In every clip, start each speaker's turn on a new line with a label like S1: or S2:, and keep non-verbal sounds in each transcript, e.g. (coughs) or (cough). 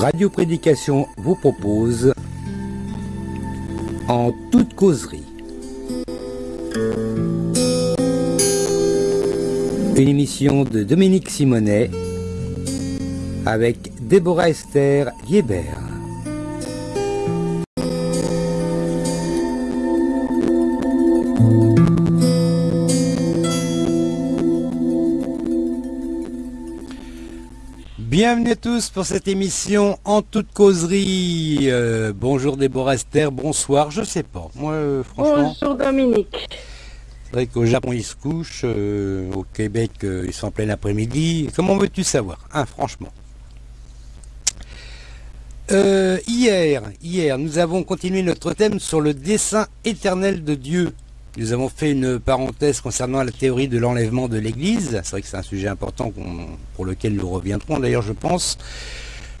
S1: Radio Prédication vous propose En toute causerie. Une émission de Dominique Simonet avec Déborah Esther Liebert. Bienvenue à tous pour cette émission en toute causerie. Euh, bonjour Déborah Esther, bonsoir, je sais pas. Moi, euh, franchement.
S2: Bonjour Dominique.
S1: C'est vrai qu'au Japon ils se couchent, euh, au Québec ils sont en plein après-midi. Comment veux-tu savoir hein, Franchement? hier, hier, nous avons continué notre thème sur le dessin éternel de Dieu. Nous avons fait une parenthèse concernant la théorie de l'enlèvement de l'Église. C'est vrai que c'est un sujet important pour lequel nous reviendrons d'ailleurs, je pense.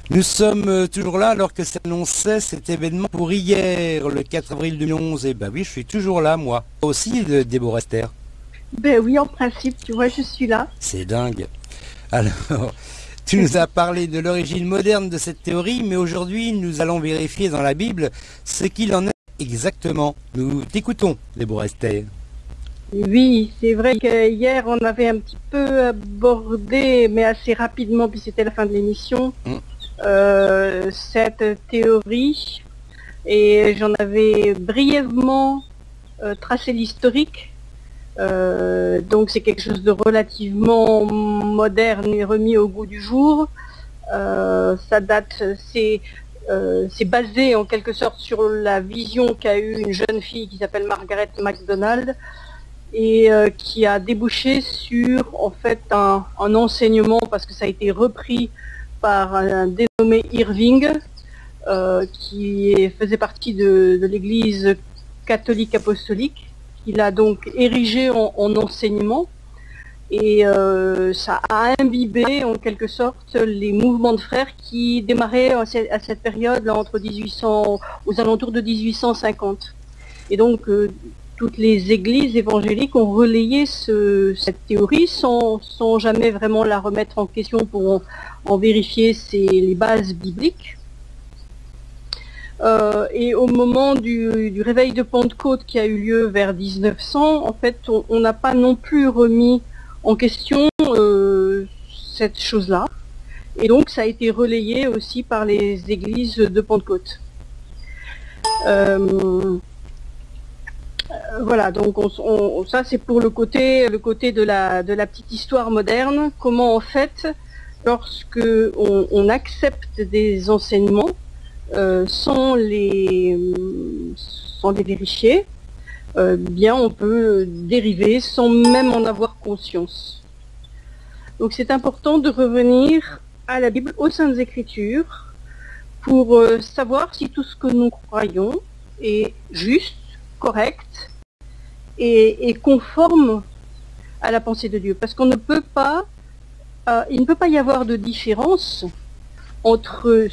S1: Nous sommes euh, toujours là alors que s'annonçait cet événement pour hier, le 4 avril 2011. Et ben oui, je suis toujours là, moi. Aussi, Déborah Esther.
S2: Ben oui, en principe, tu vois, je suis là.
S1: C'est dingue. Alors, tu nous as parlé de l'origine moderne de cette théorie, mais aujourd'hui, nous allons vérifier dans la Bible ce qu'il en est Exactement. Nous t'écoutons, Déborah Esther.
S2: Oui, c'est vrai qu'hier, on avait un petit peu abordé, mais assez rapidement, puis c'était la fin de l'émission, mm. euh, cette théorie. Et j'en avais brièvement euh, tracé l'historique. Euh, donc c'est quelque chose de relativement moderne et remis au goût du jour. ça date, c'est euh, c'est basé en quelque sorte sur la vision qu'a eue une jeune fille qui s'appelle Margaret MacDonald et euh, qui a débouché sur en fait un, enseignement parce que ça a été repris par un dénommé Irving euh, qui faisait partie de, l'église catholique apostolique qu'il a donc érigé en enseignement et euh, ça a imbibé en quelque sorte les mouvements de frères qui démarraient à cette période là, entre 1800 aux alentours de 1850. Et donc euh, toutes les églises évangéliques ont relayé cette théorie sans, jamais vraiment la remettre en question pour en, vérifier les bases bibliques. Euh, et au moment du, réveil de Pentecôte qui a eu lieu vers 1900, en fait, on n'a pas non plus remis en question euh, cette chose-là. Et donc ça a été relayé aussi par les églises de Pentecôte. Euh, voilà, donc ça c'est pour le côté, le côté de, la, petite histoire moderne, comment en fait, lorsque on, accepte des enseignements euh, sans, les, sans les vérifier, euh, bien on peut dériver sans même en avoir conscience. Donc c'est important de revenir à la Bible, aux Saintes Écritures, pour euh, savoir si tout ce que nous croyons est juste, correct et, conforme à la pensée de Dieu. Parce qu'on ne peut pas, euh, il ne peut pas y avoir de différence entre euh,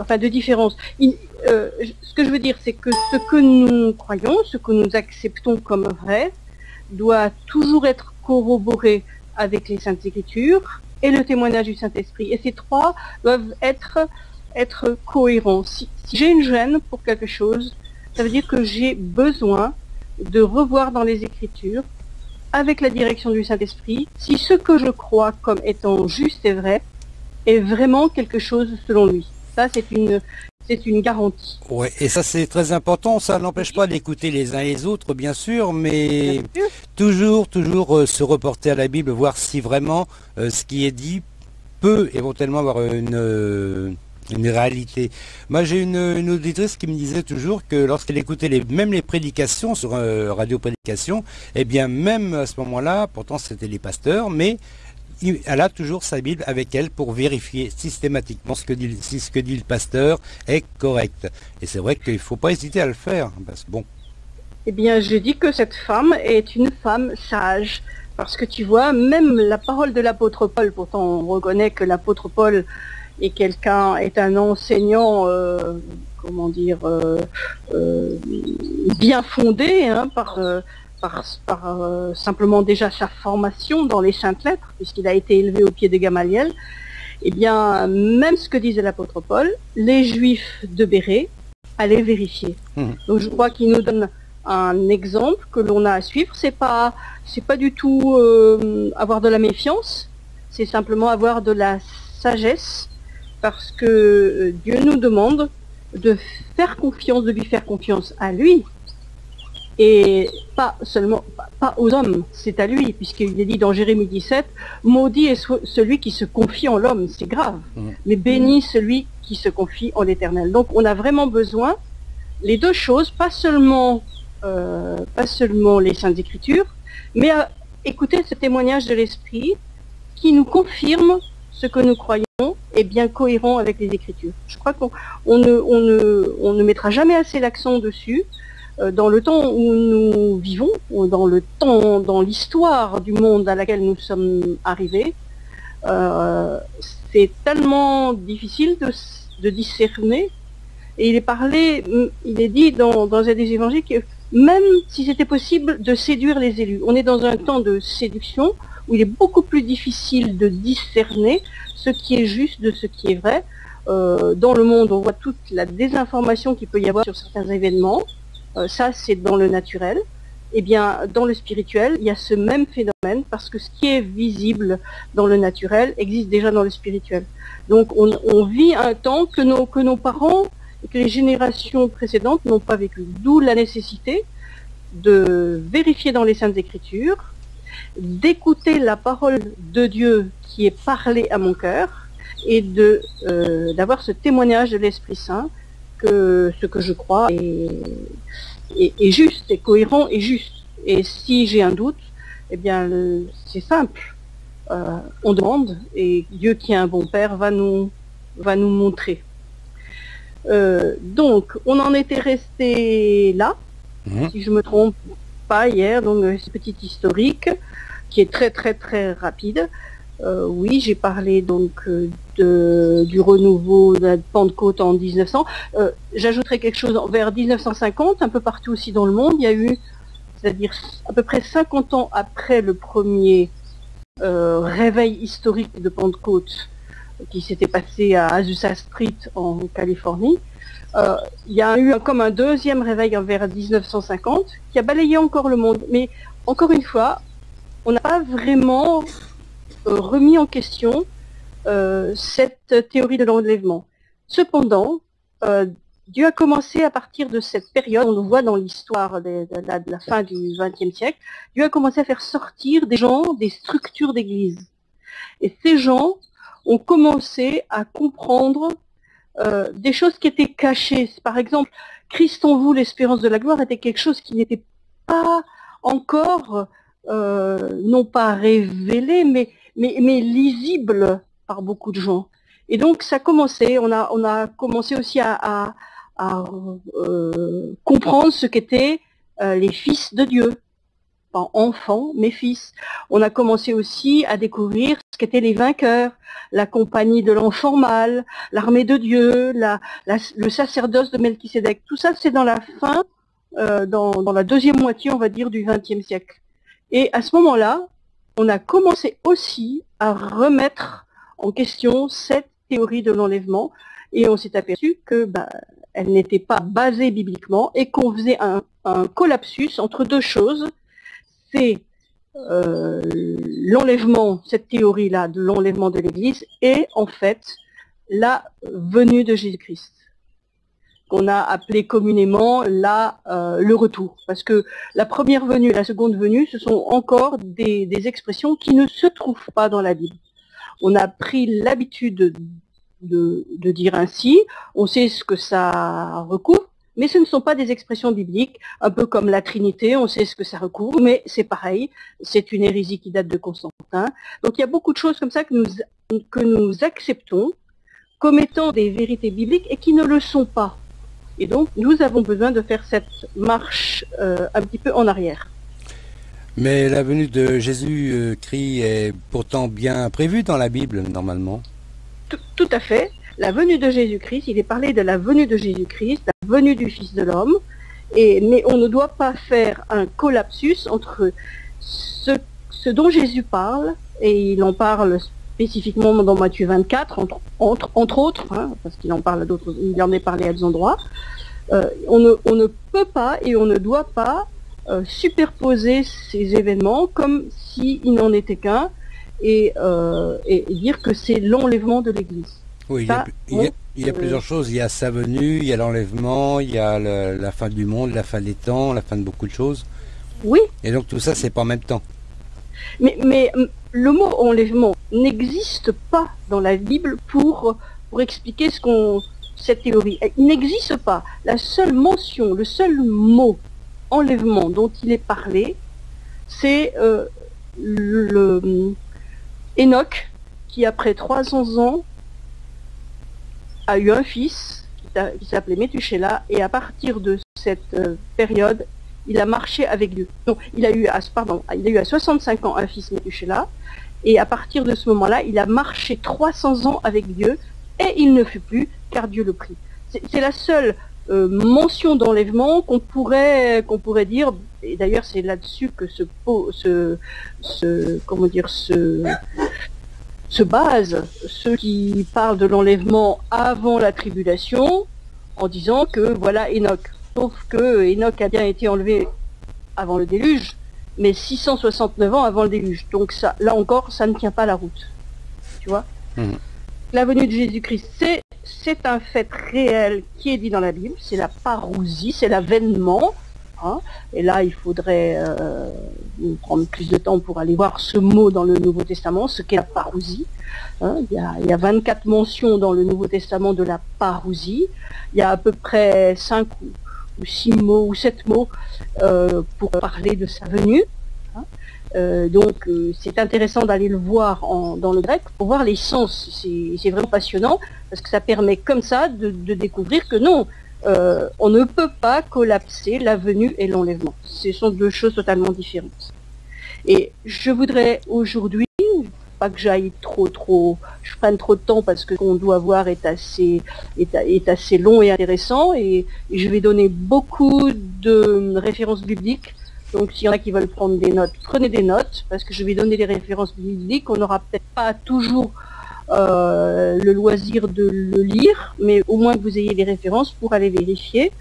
S2: enfin de différence. Euh, ce que je veux dire, c'est que ce que nous croyons, ce que nous acceptons comme vrai, doit toujours être corroboré avec les Saintes Écritures et le témoignage du Saint-Esprit. Et ces trois doivent être, être cohérents. Si, j'ai une gêne pour quelque chose, ça veut dire que j'ai besoin de revoir dans les Écritures, avec la direction du Saint-Esprit, si ce que je crois comme étant juste et vrai est vraiment quelque chose selon lui ça, c'est une, c'est une garantie.
S1: Oui, et ça c'est très important. Ça n'empêche pas d'écouter les uns les autres, bien sûr, mais toujours, toujours euh, se reporter à la Bible, voir si vraiment euh, ce qui est dit peut éventuellement avoir une, euh, une réalité. Moi, j'ai une, auditrice qui me disait toujours que lorsqu'elle écoutait les, même les prédications sur Radio Prédication, eh bien, même à ce moment-là, pourtant c'était les pasteurs, mais elle a toujours sa Bible avec elle pour vérifier systématiquement ce que dit, si ce que dit le pasteur est correct. Et c'est vrai qu'il ne faut pas hésiter à le faire. Bon.
S2: Eh bien, je dis que cette femme est une femme sage. Parce que tu vois, même la parole de l'apôtre Paul, pourtant on reconnaît que l'apôtre Paul est quelqu'un, est un enseignant, euh, comment dire, euh, euh, bien fondé hein, par par, euh, simplement déjà sa formation dans les saintes lettres, puisqu'il a été élevé au pied de Gamaliel. Eh bien, même ce que disait l'apôtre Paul, les Juifs de Béret allaient vérifier.
S1: Mhm.
S2: Donc je crois qu'il nous donne un exemple que l'on a à suivre. C'est pas, c'est pas du tout euh, avoir de la méfiance, c'est simplement avoir de la sagesse, parce que euh, Dieu nous demande de faire confiance, de lui faire confiance à lui, et pas seulement pas- aux hommes, c'est à lui, puisqu'il est dit dans Jérémie 17, maudit est celui qui se confie en l'homme, c'est grave,
S1: Mhm.
S2: mais béni celui qui se confie en l'éternel. Donc on a vraiment besoin les deux choses, pas seulement euh, pas seulement les saintes écritures, mais à écouter ce témoignage de l'esprit qui nous confirme ce que nous croyons est bien cohérent avec les écritures. Je crois qu'on on ne, on ne, on ne mettra jamais assez l'accent dessus. Euh, Dans le temps où nous vivons, dans le temps, dans l'histoire du monde à laquelle nous sommes arrivés, euh, c'est tellement difficile de, discerner. Et il est parlé, il est dit dans, dans un des évangiles que même si c'était possible de séduire les élus, on est dans un temps de séduction où il est beaucoup plus difficile de discerner ce qui est juste de ce qui est vrai. Euh, dans le monde, on voit toute la désinformation qu'il peut y avoir sur certains événements. Euh, ça, c'est dans le naturel. Eh bien, dans le spirituel, il y a ce même phénomène parce que ce qui est visible dans le naturel existe déjà dans le spirituel. Donc, on, vit un temps que nos, parents et que les générations précédentes n'ont pas vécu. D'où la nécessité de vérifier dans les Saintes Écritures, d'écouter la parole de Dieu qui est parlée à mon cœur et euh, d'avoir ce témoignage de l'Esprit Saint que ce que je crois est, est- est juste, est cohérent et juste. Et si j'ai un doute, eh bien c'est simple. Euh, on demande et Dieu qui est un bon Père va nous va nous montrer. Euh, donc, on en était resté là,
S1: Mhm.
S2: si je me trompe pas hier, donc euh, ce petit historique qui est très très très rapide. Euh, oui, j'ai parlé donc euh, de, du renouveau de la Pentecôte en 1900. Euh, J'ajouterai quelque chose vers 1950, un peu partout aussi dans le monde, il y a eu, c'est-à-dire à peu près 50 ans après le premier euh, réveil historique de Pentecôte qui s'était passé à Azusa Street en Californie. Euh, il y a eu comme un deuxième réveil vers 1950 qui a balayé encore le monde. Mais encore une fois, on n'a pas vraiment remis en question euh, cette théorie de l'enlèvement. Cependant, euh, Dieu a commencé à partir de cette période, on le voit dans l'histoire de, la, fin du XXe siècle, Dieu a commencé à faire sortir des gens des structures d'église. Et ces gens ont commencé à comprendre euh, des choses qui étaient cachées. Par exemple, Christ en vous, l'espérance de la gloire, était quelque chose qui n'était pas encore, euh, non pas révélé, mais, mais, lisible par beaucoup de gens. Et donc, ça a commencé, on a, on a commencé aussi à, euh, comprendre ce qu'étaient euh, les fils de Dieu. Pas enfants, mais fils. On a commencé aussi à découvrir ce qu'étaient les vainqueurs, la compagnie de l'enfant mâle, l'armée de Dieu, le sacerdoce de Melchisédek. Tout ça, c'est dans la fin, euh, dans la deuxième moitié, on va dire, du XXe siècle. Et à ce moment-là, on a commencé aussi à remettre en question cette théorie de l'enlèvement, et on s'est aperçu que bah, elle n'était pas basée bibliquement et qu'on faisait un, un collapsus entre deux choses. C'est euh, l'enlèvement, cette théorie-là de l'enlèvement de l'Église, et en fait la venue de Jésus-Christ, qu'on a appelé communément la, euh, le retour. Parce que la première venue et la seconde venue, ce sont encore des, des expressions qui ne se trouvent pas dans la Bible. On a pris l'habitude de, de, dire ainsi, on sait ce que ça recouvre, mais ce ne sont pas des expressions bibliques, un peu comme la Trinité, on sait ce que ça recouvre, mais c'est pareil, c'est une hérésie qui date de Constantin. Donc il y a beaucoup de choses comme ça que nous, que nous acceptons comme étant des vérités bibliques et qui ne le sont pas. Et donc nous avons besoin de faire cette marche euh, un petit peu en arrière.
S1: Mais la venue de Jésus-Christ est pourtant bien prévue dans la Bible, normalement.
S2: Tout, tout à fait. La venue de Jésus-Christ, il est parlé de la venue de Jésus-Christ, la venue du Fils de l'homme, et, mais on ne doit pas faire un collapsus entre ce, ce dont Jésus parle, et il en parle spécifiquement dans Matthieu 24, entre, entre, entre autres, hein, parce qu'il en parle à d'autres, il en est parlé à d'autres endroits, euh, on, ne, on, ne, peut pas et on ne doit pas euh, superposer ces événements comme s'il n'en était qu'un et, euh, et, dire que c'est l'enlèvement de l'Église.
S1: Oui, il y a, il y a, il y a plusieurs choses. Il y a sa venue, il y a l'enlèvement, il y a le, la fin du monde, la fin des temps, la fin de beaucoup de choses.
S2: Oui.
S1: Et donc tout ça, c'est pas en même temps.
S2: Mais, mais le mot enlèvement n'existe pas dans la Bible pour, pour expliquer cette théorie. Il n'existe pas. La seule mention, le seul mot enlèvement dont il est parlé, c'est euh, Enoch qui après 300 ans a eu un fils qui s'appelait Métuchéla et à partir de cette euh, période, il a marché avec Dieu. Non, il a eu à, pardon, il a eu à 65 ans un fils Métuchéla et à partir de ce moment-là, il a marché 300 ans avec Dieu et il ne fut plus car Dieu le prit. C'est la seule euh, mention d'enlèvement qu'on pourrait pourrait dire et d'ailleurs c'est là-dessus que ce, ce, ce comment dire se base ceux qui parlent de l'enlèvement avant la tribulation en disant que voilà Enoch. Sauf que Enoch a bien été enlevé avant le déluge, mais 669 ans avant le déluge. Donc ça, là encore, ça ne tient pas la route. Tu vois mmh. La venue de Jésus-Christ, c'est c'est un fait réel qui est dit dans la Bible, c'est la parousie, c'est l'avènement. Hein. Et là, il faudrait euh, prendre plus de temps pour aller voir ce mot dans le Nouveau Testament, ce qu'est la parousie. Hein. Il, y a, il, y a, 24 mentions dans le Nouveau Testament de la parousie. Il y a à peu près 5 ou, 6 mots ou 7 mots euh, pour parler de sa venue. Hein. Euh, donc euh, c'est intéressant d'aller le voir en, dans le grec pour voir les sens. C'est vraiment passionnant parce que ça permet comme ça de, découvrir que non, on ne peut pas collapser la venue et l'enlèvement. Ce sont deux choses totalement différentes. Et je voudrais aujourd'hui, pas que j'aille trop trop, je prenne trop de temps parce que ce qu'on doit voir est assez, est, assez long et intéressant et, je vais donner beaucoup de références bibliques donc s'il y en a qui veulent prendre des notes, prenez des notes, parce que je vais donner des références bibliques. On n'aura peut-être pas toujours euh, le loisir de le lire, mais au moins que vous ayez des références pour aller vérifier.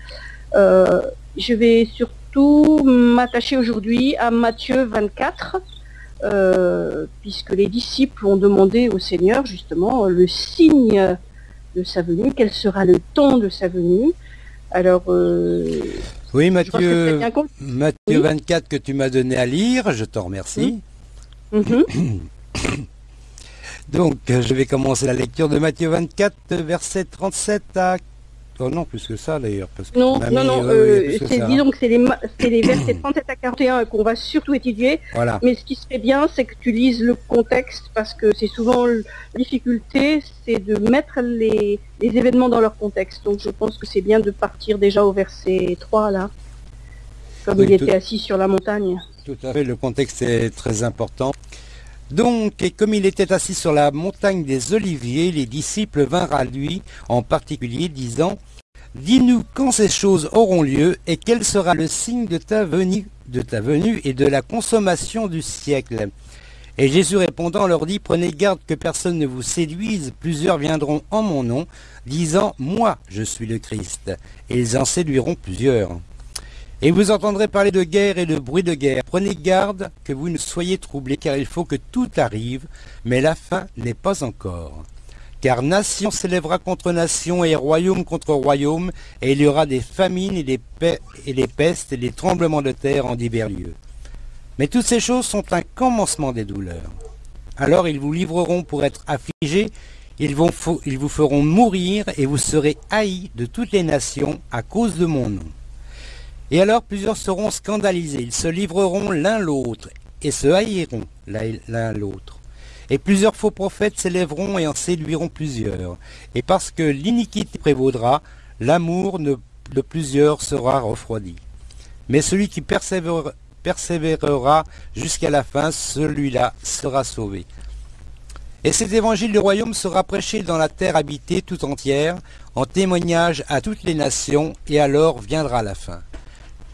S2: Euh, je vais surtout m'attacher aujourd'hui à Matthieu 24, euh, puisque les disciples ont demandé au Seigneur justement le signe de sa venue, quel sera le temps de sa venue. Alors, euh,
S1: oui, Mathieu, Mathieu 24 que tu m'as donné à lire, je t'en remercie.
S2: Mm -hmm. (coughs)
S1: Donc, je vais commencer la lecture de Matthieu 24, verset 37 à Oh non, plus que ça d'ailleurs.
S2: Non, non, non, euh, disons que c'est les, les, versets (coughs) 37 à 41 qu'on va surtout étudier.
S1: Voilà.
S2: Mais ce qui serait bien, c'est que tu lises le contexte parce que c'est souvent la difficulté, c'est de mettre les, les, événements dans leur contexte. Donc je pense que c'est bien de partir déjà au verset 3 là, comme oui, il était assis sur la montagne.
S1: Tout à fait, le contexte est très important. Donc, et comme il était assis sur la montagne des Oliviers, les disciples vinrent à lui, en particulier, disant, Dis-nous quand ces choses auront lieu, et quel sera le signe de ta venue, de ta venue et de la consommation du siècle. Et Jésus répondant leur dit, Prenez garde que personne ne vous séduise, plusieurs viendront en mon nom, disant, Moi, je suis le Christ, et ils en séduiront plusieurs. Et vous entendrez parler de guerre et de bruit de guerre. Prenez garde que vous ne soyez troublés, car il faut que tout arrive, mais la fin n'est pas encore. Car nation s'élèvera contre nation et royaume contre royaume, et il y aura des famines et des, et des pestes et des tremblements de terre en divers lieux. Mais toutes ces choses sont un commencement des douleurs. Alors ils vous livreront pour être affligés, ils, vous feront mourir, et vous serez haïs de toutes les nations à cause de mon nom. Et alors plusieurs seront scandalisés, ils se livreront l'un l'autre, et se haïront l'un l'autre. Et plusieurs faux prophètes s'élèveront et en séduiront plusieurs. Et parce que l'iniquité prévaudra, l'amour de plusieurs sera refroidi. Mais celui qui persévérera, jusqu'à la fin, celui-là sera sauvé. Et cet évangile du royaume sera prêché dans la terre habitée tout entière, en témoignage à toutes les nations, et alors viendra la fin.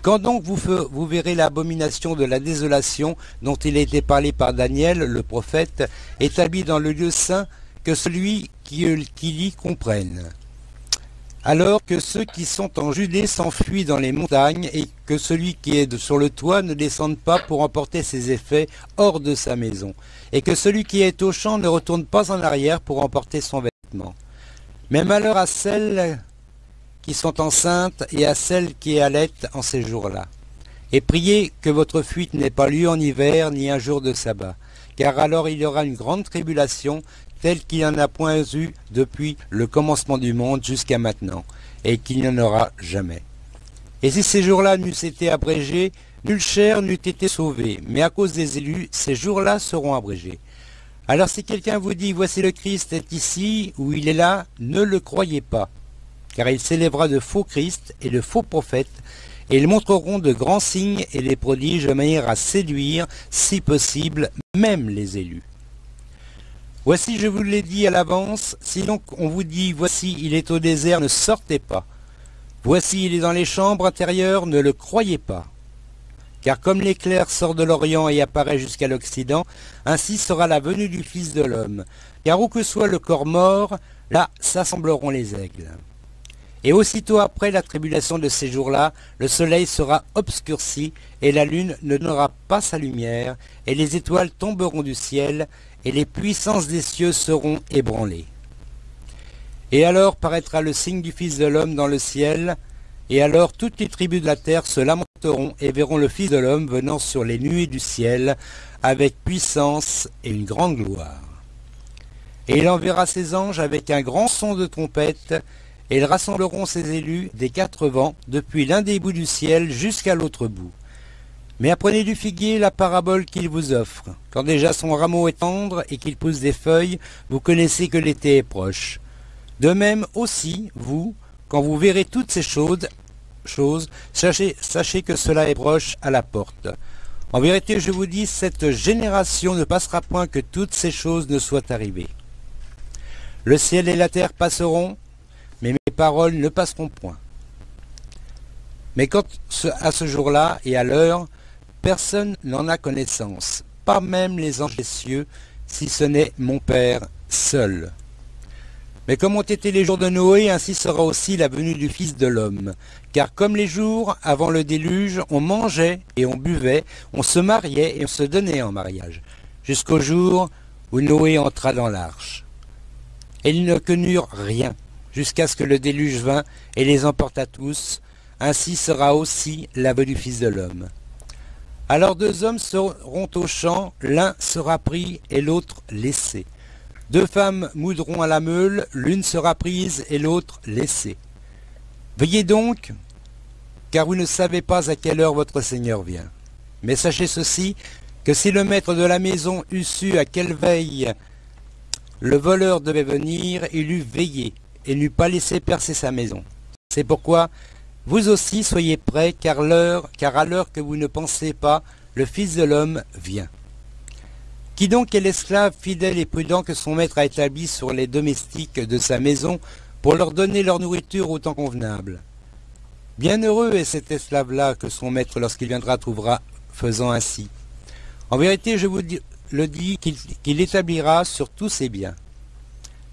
S1: Quand donc vous, verrez l'abomination de la désolation dont il a été parlé par Daniel, le prophète, établi dans le lieu saint, que celui qui, qui lit comprenne alors que ceux qui sont en Judée s'enfuient dans les montagnes et que celui qui est sur le toit ne descende pas pour emporter ses effets hors de sa maison, et que celui qui est au champ ne retourne pas en arrière pour emporter son vêtement. Mais malheur à celles qui sont enceintes et à celles qui allaitent en ces jours-là. Et priez que votre fuite n'ait pas lieu en hiver ni un jour de sabbat, car alors il y aura une grande tribulation tel qu'il n'y en a point eu depuis le commencement du monde jusqu'à maintenant, et qu'il n'y en aura jamais. Et si ces jours-là n'eussent été abrégés, nulle chair n'eût été sauvée, mais à cause des élus, ces jours-là seront abrégés. Alors si quelqu'un vous dit, voici le Christ est ici, ou il est là, ne le croyez pas, car il s'élèvera de faux Christ et de faux prophètes, et ils montreront de grands signes et des prodiges de manière à séduire, si possible, même les élus. Voici, je vous l'ai dit à l'avance, si donc on vous dit, voici, il est au désert, ne sortez pas. Voici, il est dans les chambres intérieures, ne le croyez pas. Car comme l'éclair sort de l'Orient et apparaît jusqu'à l'Occident, ainsi sera la venue du Fils de l'homme. Car où que soit le corps mort, là s'assembleront les aigles. Et aussitôt après la tribulation de ces jours-là, le soleil sera obscurci, et la lune ne donnera pas sa lumière, et les étoiles tomberont du ciel, et les puissances des cieux seront ébranlées. Et alors paraîtra le signe du Fils de l'homme dans le ciel, et alors toutes les tribus de la terre se lamenteront et verront le Fils de l'homme venant sur les nuées du ciel, avec puissance et une grande gloire. Et il enverra ses anges avec un grand son de trompette, et ils rassembleront ses élus des quatre vents, depuis l'un des bouts du ciel jusqu'à l'autre bout. Mais apprenez du figuier la parabole qu'il vous offre. Quand déjà son rameau est tendre et qu'il pousse des feuilles, vous connaissez que l'été est proche. De même aussi, vous, quand vous verrez toutes ces choses, sachez, que cela est proche à la porte. En vérité, je vous dis, cette génération ne passera point que toutes ces choses ne soient arrivées. Le ciel et la terre passeront, paroles ne passeront point. Mais quant à ce jour-là et à l'heure, Personne n'en a connaissance, pas même les anges des cieux, si ce n'est mon Père seul. Mais comme ont été les jours de Noé, ainsi sera aussi la venue du Fils de l'homme. Car comme les jours avant le déluge, on mangeait et on buvait, on se mariait et on se donnait en mariage, jusqu'au jour où Noé entra dans l'arche. Et ils ne connurent rien, jusqu'à ce que le déluge vint et les emporta tous. Ainsi sera aussi la venue du Fils de l'homme. Alors deux hommes seront au champ, l'un sera pris et l'autre laissé. Deux femmes moudront à la meule, l'une sera prise et l'autre laissée. Veillez donc, car vous ne savez pas à quelle heure votre Seigneur vient. Mais sachez ceci, que si le maître de la maison eût su à quelle veille le voleur devait venir, il eût veillé et n'eût pas laissé percer sa maison. C'est pourquoi vous aussi soyez prêts, car, car à l'heure que vous ne pensez pas, le Fils de l'homme vient. Qui donc est l'esclave fidèle et prudent que son maître a établi sur les domestiques de sa maison pour leur donner leur nourriture au temps convenable? Bienheureux est cet esclave-là que son maître, lorsqu'il viendra, trouvera faisant ainsi. En vérité, je vous le dis qu'il établira sur tous ses biens.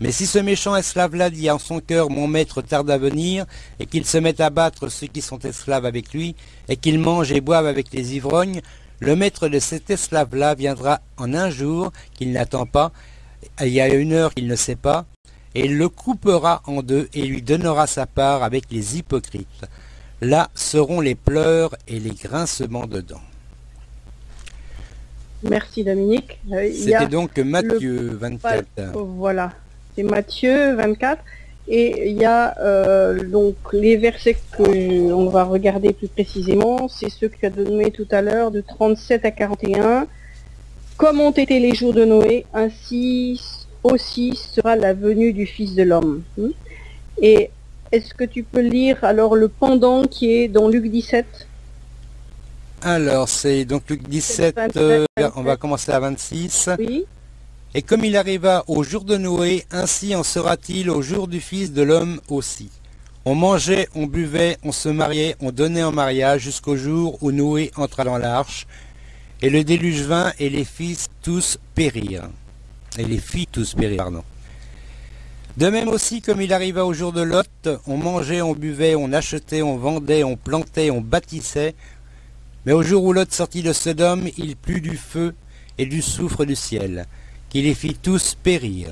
S1: Mais si ce méchant esclave-là dit en son cœur, mon maître tarde à venir, et qu'il se mette à battre ceux qui sont esclaves avec lui, et qu'il mange et boive avec les ivrognes, le maître de cet esclave-là viendra en un jour qu'il n'attend pas, il y a une heure qu'il ne sait pas, et il le coupera en deux et lui donnera sa part avec les hypocrites. Là seront les pleurs et les grincements de dents.
S2: Merci Dominique.
S1: Euh, C'était donc Matthieu 24.
S2: Voilà c'est Matthieu 24. Et il y a euh, donc les versets que on va regarder plus précisément, c'est ceux que tu as donné tout à l'heure, de 37 à 41. Comme ont été les jours de Noé, ainsi aussi sera la venue du Fils de l'homme. Hmm? Et est-ce que tu peux lire alors le pendant qui est dans Luc 17
S1: Alors c'est donc Luc 17, euh, on va commencer à 26. Oui. Et comme il arriva au jour de Noé, ainsi en sera-t-il au jour du Fils de l'homme aussi. On mangeait, on buvait, on se mariait, on donnait en mariage jusqu'au jour où Noé entra dans l'arche, et le déluge vint, et les fils tous périrent. Et les filles tous périrent, pardon. De même aussi, comme il arriva au jour de Lot, on mangeait, on buvait, on achetait, on vendait, on plantait, on bâtissait. Mais au jour où Lot sortit de Sodome, il plut du feu et du soufre du ciel, qui les fit tous périr.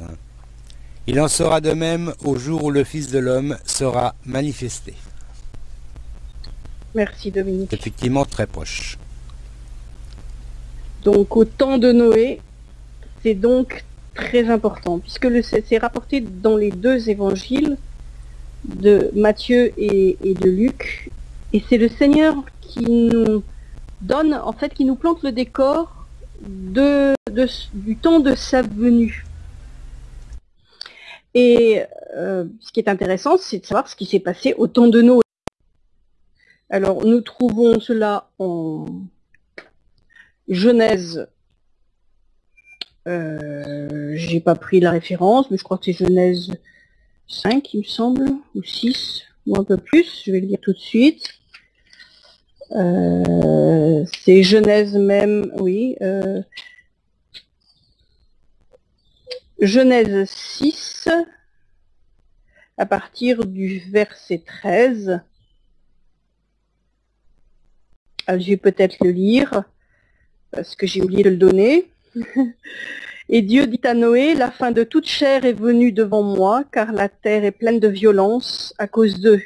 S1: Il en sera de même au jour où le Fils de l'homme sera manifesté.
S2: Merci Dominique.
S1: Effectivement très proche.
S2: Donc au temps de Noé, c'est donc très important, puisque c'est rapporté dans les deux évangiles de Matthieu et, de Luc, et c'est le Seigneur qui nous donne, en fait, qui nous plante le décor de, du temps de sa venue. Et euh, ce qui est intéressant, c'est de savoir ce qui s'est passé au temps de Noé. Alors, nous trouvons cela en Genèse euh, j'ai pas pris la référence, mais je crois que c'est Genèse 5, il me semble, ou 6, ou un peu plus, je vais le dire tout de suite. Euh, c'est Genèse même, oui. Euh, Genèse 6, à partir du verset 13. Ah, je vais peut-être le lire, parce que j'ai oublié de le donner. (laughs) Et Dieu dit à Noé, la fin de toute chair est venue devant moi, car la terre est pleine de violence à cause d'eux.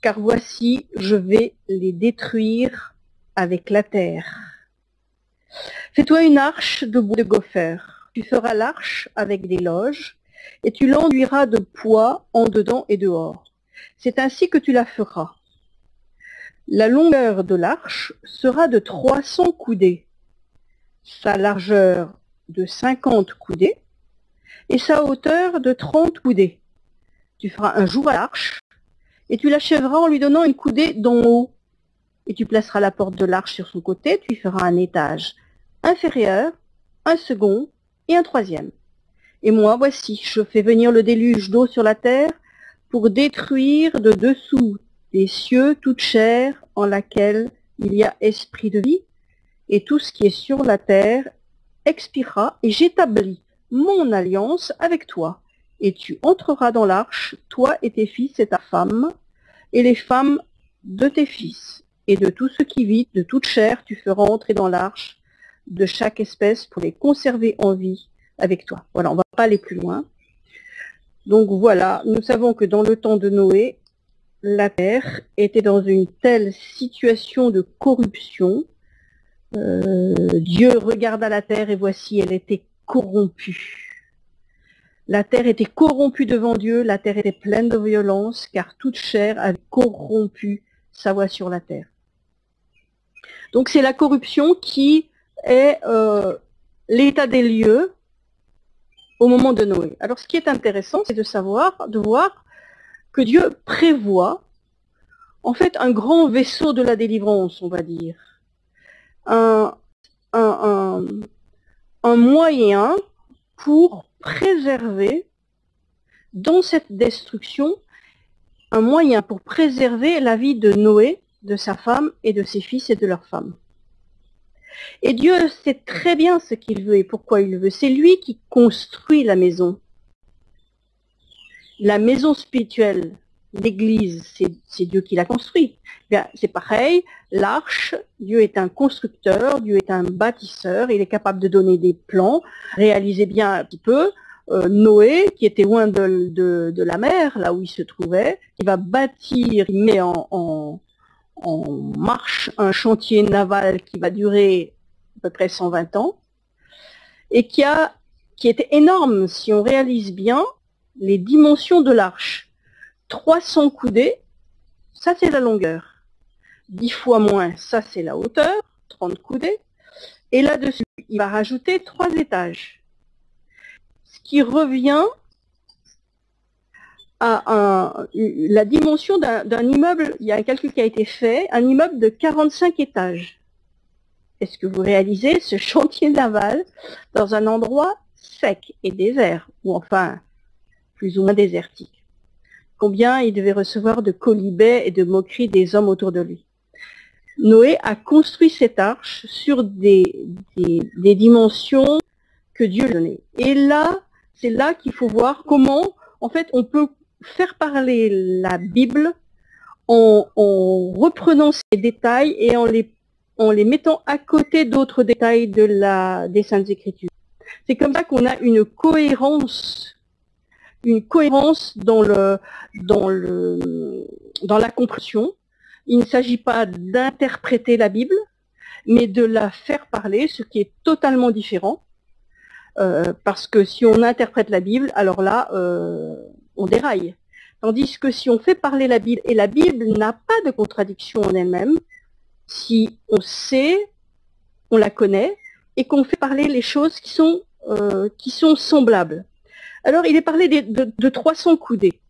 S2: Car voici, je vais les détruire avec la terre. Fais-toi une arche de bois de gopher. Tu feras l'arche avec des loges, et tu l'enduiras de poids en dedans et dehors. C'est ainsi que tu la feras. La longueur de l'arche sera de 300 coudées sa largeur de 50 coudées et sa hauteur de 30 coudées. Tu feras un jour à l'arche et tu l'achèveras en lui donnant une coudée d'en haut. Et tu placeras la porte de l'arche sur son côté, tu y feras un étage inférieur, un second et un troisième. Et moi, voici, je fais venir le déluge d'eau sur la terre pour détruire de dessous des cieux toute chair en laquelle il y a esprit de vie, et tout ce qui est sur la terre expirera, et j'établis mon alliance avec toi. Et tu entreras dans l'arche, toi et tes fils et ta femme, et les femmes de tes fils. Et de tout ce qui vit, de toute chair, tu feras entrer dans l'arche de chaque espèce pour les conserver en vie avec toi. Voilà, on ne va pas aller plus loin. Donc voilà, nous savons que dans le temps de Noé, la terre était dans une telle situation de corruption euh, Dieu regarda la terre et voici, elle était corrompue. La terre était corrompue devant Dieu, la terre était pleine de violence, car toute chair avait corrompu sa voix sur la terre. Donc c'est la corruption qui est euh, l'état des lieux au moment de Noé. Alors ce qui est intéressant, c'est de savoir, de voir que Dieu prévoit en fait un grand vaisseau de la délivrance, on va dire un, un, moyen pour préserver dans cette destruction un moyen pour préserver la vie de Noé, de sa femme et de ses fils et de leurs femmes. Et Dieu sait très bien ce qu'il veut et pourquoi il veut. C'est lui qui construit la maison. La maison spirituelle, l'Église, c'est Dieu qui l'a construit. C'est pareil, l'arche, Dieu est un constructeur, Dieu est un bâtisseur, il est capable de donner des plans. Réalisez bien un petit peu, euh, Noé, qui était loin de, la mer, là où il se trouvait, il va bâtir, il met en, marche un chantier naval qui va durer à peu près 120 ans, et qui, a, qui était énorme si on réalise bien les dimensions de l'arche 300 coudées, ça c'est la longueur. 10 fois moins, ça c'est la hauteur, 30 coudées. Et là-dessus, il va rajouter 3 étages. Ce qui revient à la dimension d'un immeuble, il y a un calcul qui a été fait, un immeuble de 45 étages. Est-ce que vous réalisez ce chantier naval dans un endroit sec et désert, ou enfin plus ou moins désertique? Combien il devait recevoir de colibets et de moqueries des hommes autour de lui. Noé a construit cette arche sur des, dimensions que Dieu lui donnait. Et là, c'est là qu'il faut voir comment, en fait, on peut faire parler la Bible en, en reprenant ces détails et en les, en les mettant à côté d'autres détails de la, des Saintes Écritures. C'est comme ça qu'on a une cohérence, une cohérence dans le, dans le, dans la compréhension il ne s'agit pas d'interpréter la Bible, mais de la faire parler, ce qui est totalement différent. Euh, parce que si on interprète la Bible, alors là, euh, on déraille. Tandis que si on fait parler la Bible, et la Bible n'a pas de contradiction en elle-même, si on sait, on la connaît, et qu'on fait parler les choses qui sont, euh, qui sont semblables. Alors, il est parlé de, de 300 coudées.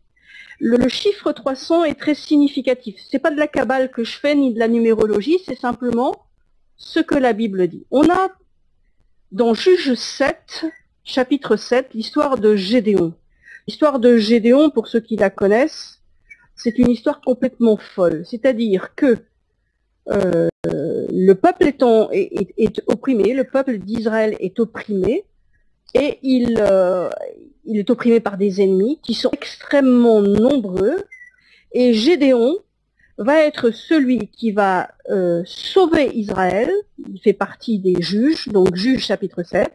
S2: Le, chiffre 300 est très significatif. Ce n'est pas de la cabale que je fais ni de la numérologie, c'est simplement ce que la Bible dit. On a dans Juge 7, chapitre 7, l'histoire de Gédéon. L'histoire de Gédéon, pour ceux qui la connaissent, c'est une histoire complètement folle. C'est-à-dire que euh, le peuple étant, est, opprimé, le peuple d'Israël est opprimé, et il, euh, il est opprimé par des ennemis qui sont extrêmement nombreux. Et Gédéon va être celui qui va euh, sauver Israël. Il fait partie des juges, donc juge chapitre 7.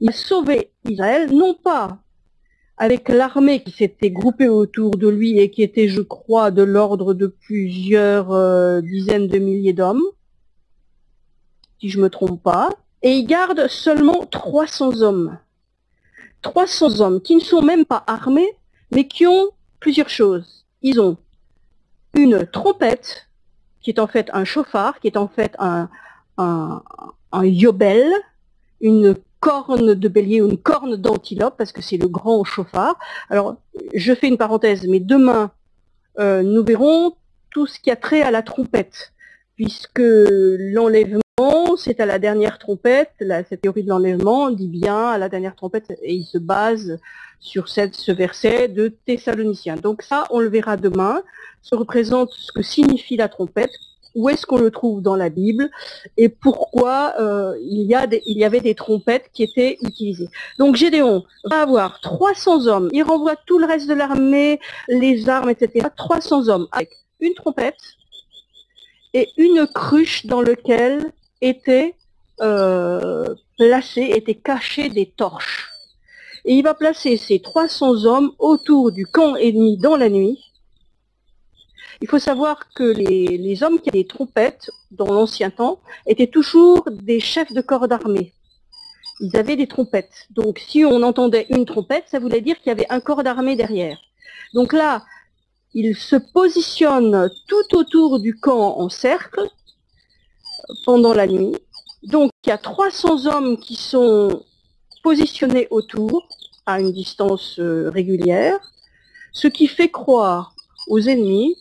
S2: Il va sauver Israël, non pas avec l'armée qui s'était groupée autour de lui et qui était, je crois, de l'ordre de plusieurs euh, dizaines de milliers d'hommes, si je ne me trompe pas, et il garde seulement 300 hommes. 300 hommes qui ne sont même pas armés, mais qui ont plusieurs choses. Ils ont une trompette, qui est en fait un chauffard, qui est en fait un, yobel, une corne de bélier ou une corne d'antilope, parce que c'est le grand chauffard. Alors, je fais une parenthèse, mais demain, euh, nous verrons tout ce qui a trait à la trompette, puisque l'enlèvement c'est à la dernière trompette, cette théorie de l'enlèvement dit bien à la dernière trompette, et il se base sur ce verset de Thessaloniciens. Donc ça, on le verra demain. Ça représente ce que signifie la trompette, où est-ce qu'on le trouve dans la Bible, et pourquoi euh, il, y a il y avait des trompettes qui étaient utilisées. Donc Gédéon va avoir 300 hommes, il renvoie tout le reste de l'armée, les armes, etc. 300 hommes avec une trompette, et une cruche dans laquelle étaient euh, placés, étaient cachés des torches. Et il va placer ces 300 hommes autour du camp ennemi dans la nuit. Il faut savoir que les, hommes qui avaient des trompettes dans l'ancien temps étaient toujours des chefs de corps d'armée. Ils avaient des trompettes. Donc si on entendait une trompette, ça voulait dire qu'il y avait un corps d'armée derrière. Donc là, ils se positionnent tout autour du camp en cercle pendant la nuit. Donc il y a 300 hommes qui sont positionnés autour à une distance euh, régulière, ce qui fait croire aux ennemis,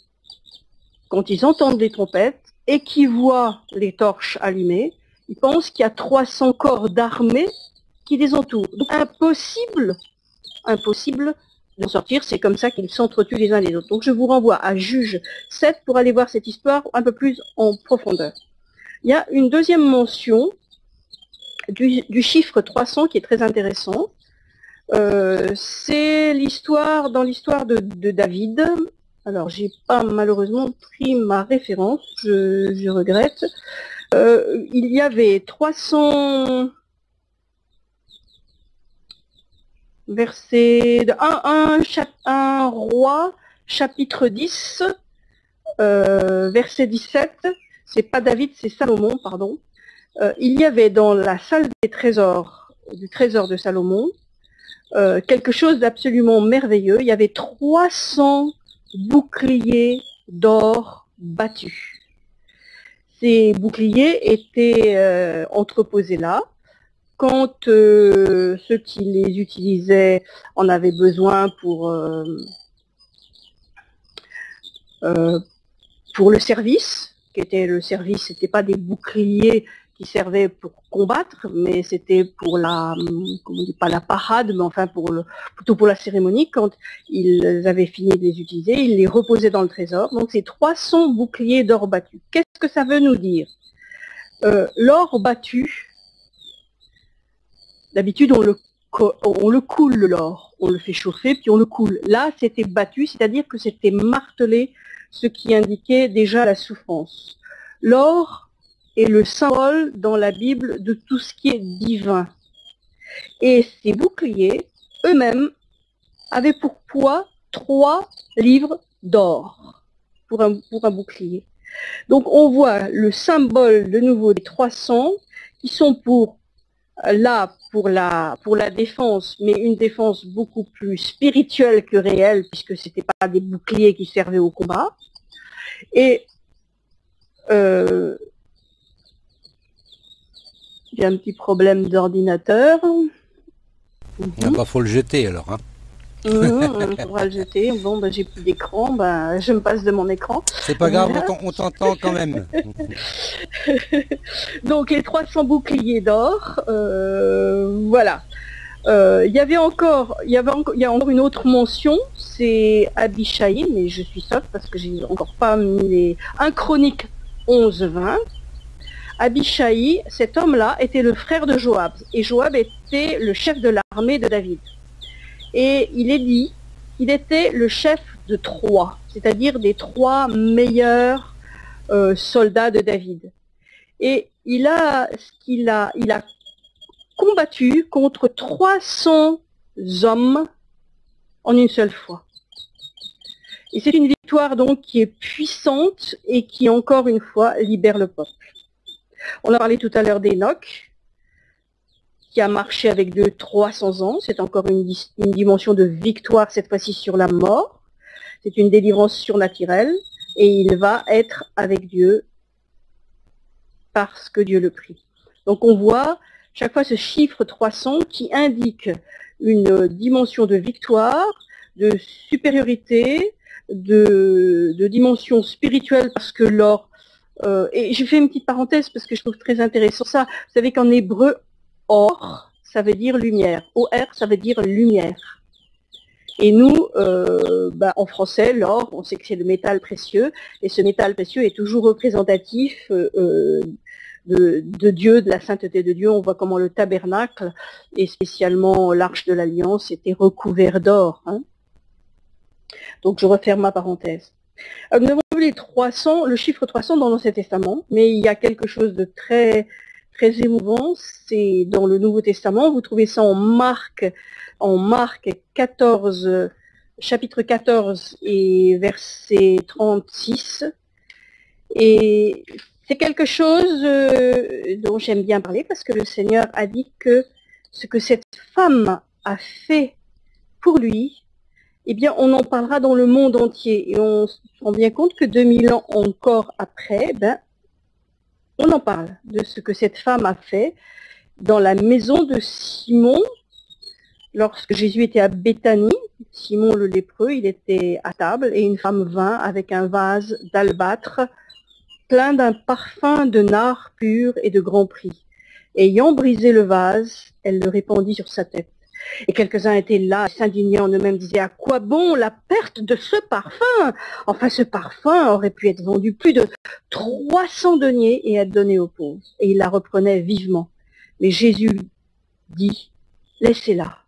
S2: quand ils entendent des trompettes et qui voient les torches allumées, ils pensent qu'il y a 300 corps d'armée qui les entourent. Donc impossible, impossible d'en sortir, c'est comme ça qu'ils s'entretuent les uns les autres. Donc je vous renvoie à Juge 7 pour aller voir cette histoire un peu plus en profondeur. Il y a une deuxième mention du, chiffre 300 qui est très intéressant. Euh, c'est l'histoire, dans l'histoire de, David. Alors, j'ai pas malheureusement pris ma référence, je, regrette. Euh, il y avait 300 versets, un, un, roi, chapitre 10, euh, verset 17, c'est pas David, c'est Salomon, pardon. Euh, il y avait dans la salle des trésors, du trésor de Salomon, euh, quelque chose d'absolument merveilleux. Il y avait 300 boucliers d'or battus. Ces boucliers étaient euh, entreposés là. Quand ceux qui les utilisaient en avaient besoin pour, pour le service, qui était le service, ce n'était pas des boucliers qui servait pour combattre, mais c'était pour la, pas la parade, mais enfin pour le, plutôt pour la cérémonie. Quand ils avaient fini de les utiliser, ils les reposaient dans le trésor. Donc c'est 300 boucliers d'or battu. Qu'est-ce que ça veut nous dire? Euh, L'or battu, d'habitude on le, on le coule l'or, on le fait chauffer puis on le coule. Là c'était battu, c'est-à-dire que c'était martelé, ce qui indiquait déjà la souffrance. L'or est le symbole dans la Bible de tout ce qui est divin. Et ces boucliers, eux-mêmes, avaient pour poids trois livres d'or pour un, bouclier. Donc on voit le symbole de nouveau des 300 qui sont pour là pour la pour la défense, mais une défense beaucoup plus spirituelle que réelle puisque c'était pas des boucliers qui servaient au combat. Et euh, j'ai un petit problème d'ordinateur.
S1: Il pas faut le jeter alors. Hein.
S2: Mhm, on pourra le jeter. Bon, ben, j'ai plus d'écran, ben, je me passe de mon écran.
S1: C'est pas grave, on t'entend quand même. (laughs)
S2: Donc les 300 boucliers d'or, euh, voilà. Euh, il y avait encore, il y avait encore, il y a encore une autre mention, c'est Abishai, mais je suis sauf parce que j'ai encore pas mis les... Un chronique 11-20. Abishai, cet homme-là, était le frère de Joab. Et Joab était le chef de l'armée de David. Et il est dit qu'il était le chef de trois, c'est-à-dire des trois meilleurs euh, soldats de David. Et il a, qu'il a, il a combattu contre 300 hommes en une seule fois. Et c'est une victoire donc qui est puissante et qui encore une fois libère le peuple. On a parlé tout à l'heure d'Enoch, a marché avec de 300 ans. C'est encore une, dimension de victoire, cette fois-ci sur la mort. C'est une délivrance surnaturelle. Et il va être avec Dieu parce que Dieu le prie. Donc on voit chaque fois ce chiffre 300 qui indique une dimension de victoire, de supériorité, de, de dimension spirituelle parce que l'or euh, et je fais une petite parenthèse parce que je trouve très intéressant ça. Vous savez qu'en hébreu, or, ça veut dire lumière. OR, ça veut dire lumière. Et nous, euh, bah, en français, l'or, on sait que c'est le métal précieux, et ce métal précieux est toujours représentatif euh, de, Dieu, de la sainteté de Dieu. On voit comment le tabernacle, et spécialement l'arche de l'alliance, était recouvert d'or. Hein. Donc je referme ma parenthèse. Euh, nous avons vu les 300, le chiffre 300 dans l'Ancien Testament, mais il y a quelque chose de très très émouvant, c'est dans le Nouveau Testament, vous trouvez ça en Marc, en Marc 14, chapitre 14 et verset 36. Et c'est quelque chose euh, dont j'aime bien parler parce que le Seigneur a dit que ce que cette femme a fait pour lui, eh bien, on en parlera dans le monde entier. Et on se rend bien compte que 2000 ans encore après, ben, on en parle de ce que cette femme a fait dans la maison de Simon. Lorsque Jésus était à Béthanie, Simon le lépreux, il était à table et une femme vint avec un vase d'albâtre plein d'un parfum de nard pur et de grand prix. Ayant brisé le vase, elle le répandit sur sa tête. Et quelques-uns étaient là, s'indignaient en eux-mêmes, disaient à quoi bon la perte de ce parfum? Enfin, ce parfum aurait pu être vendu plus de 300 deniers et être donné aux pauvres. Et il la reprenait vivement. Mais Jésus dit, laissez-la.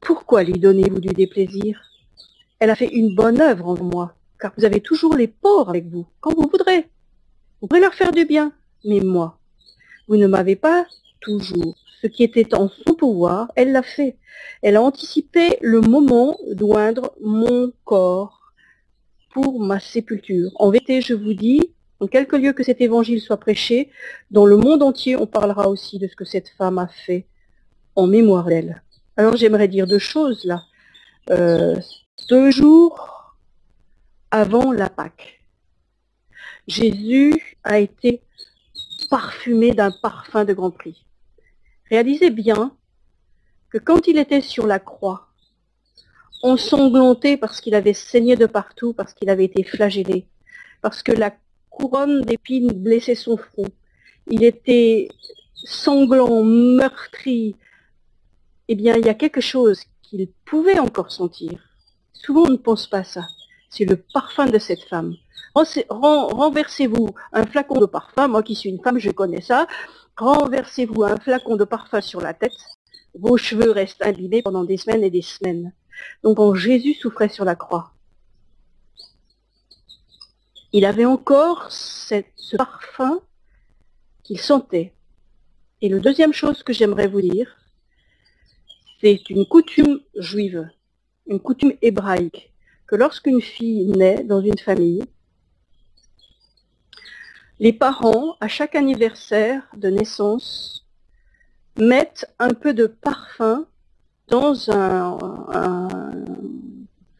S2: Pourquoi lui donnez-vous du déplaisir? Elle a fait une bonne œuvre en moi, car vous avez toujours les pauvres avec vous, quand vous voudrez. Vous pourrez leur faire du bien. Mais moi, vous ne m'avez pas toujours ce qui était en son pouvoir, elle l'a fait. Elle a anticipé le moment d'oindre mon corps pour ma sépulture. En vérité, je vous dis, en quelque lieu que cet évangile soit prêché, dans le monde entier, on parlera aussi de ce que cette femme a fait en mémoire d'elle. Alors j'aimerais dire deux choses là. Euh, deux jours avant la Pâque, Jésus a été parfumé d'un parfum de grand prix. Réalisez bien que quand il était sur la croix, ensanglanté parce qu'il avait saigné de partout, parce qu'il avait été flagellé, parce que la couronne d'épines blessait son front, il était sanglant, meurtri, eh bien, il y a quelque chose qu'il pouvait encore sentir. Souvent, on ne pense pas ça. C'est le parfum de cette femme. Renversez-vous un flacon de parfum, moi qui suis une femme, je connais ça. Renversez-vous un flacon de parfum sur la tête, vos cheveux restent imbibés pendant des semaines et des semaines. Donc quand Jésus souffrait sur la croix, il avait encore ce parfum qu'il sentait. Et la deuxième chose que j'aimerais vous dire, c'est une coutume juive, une coutume hébraïque, que lorsqu'une fille naît dans une famille, les parents, à chaque anniversaire de naissance, mettent un peu de parfum dans un,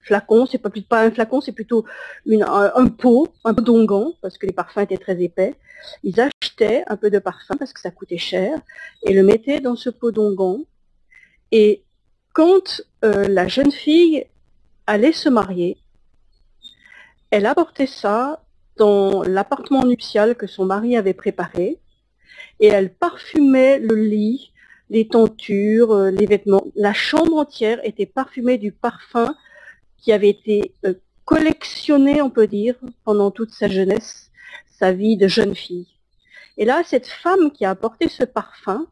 S2: flacon, c'est pas, un flacon, c'est plutôt un, pot, un pot d'onguent, parce que les parfums étaient très épais. Ils achetaient un peu de parfum parce que ça coûtait cher, et le mettaient dans ce pot d'onguent. Et quand euh, la jeune fille allait se marier, elle apportait ça dans l'appartement nuptial que son mari avait préparé, et elle parfumait le lit, les tentures, euh, les vêtements. La chambre entière était parfumée du parfum qui avait été euh, collectionné, on peut dire, pendant toute sa jeunesse, sa vie de jeune fille. Et là, cette femme qui a apporté ce parfum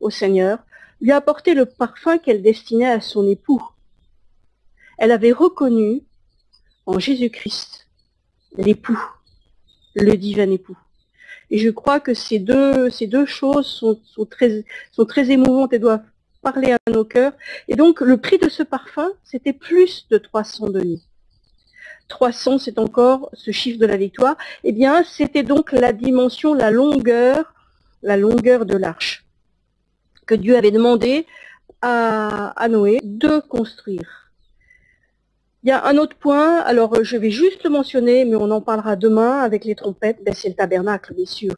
S2: au Seigneur, lui a apporté le parfum qu'elle destinait à son époux. Elle avait reconnu en Jésus-Christ l'époux, le divin époux. Et je crois que ces deux, ces deux choses sont, sont, très, sont très émouvantes et doivent parler à nos cœurs. Et donc, le prix de ce parfum, c'était plus de 300 deniers. 300, c'est encore ce chiffre de la victoire. Eh bien, c'était donc la dimension, la longueur, la longueur de l'arche que Dieu avait demandé à, à Noé de construire. Il y a un autre point, alors je vais juste le mentionner, mais on en parlera demain avec les trompettes, ben, c'est le tabernacle, bien sûr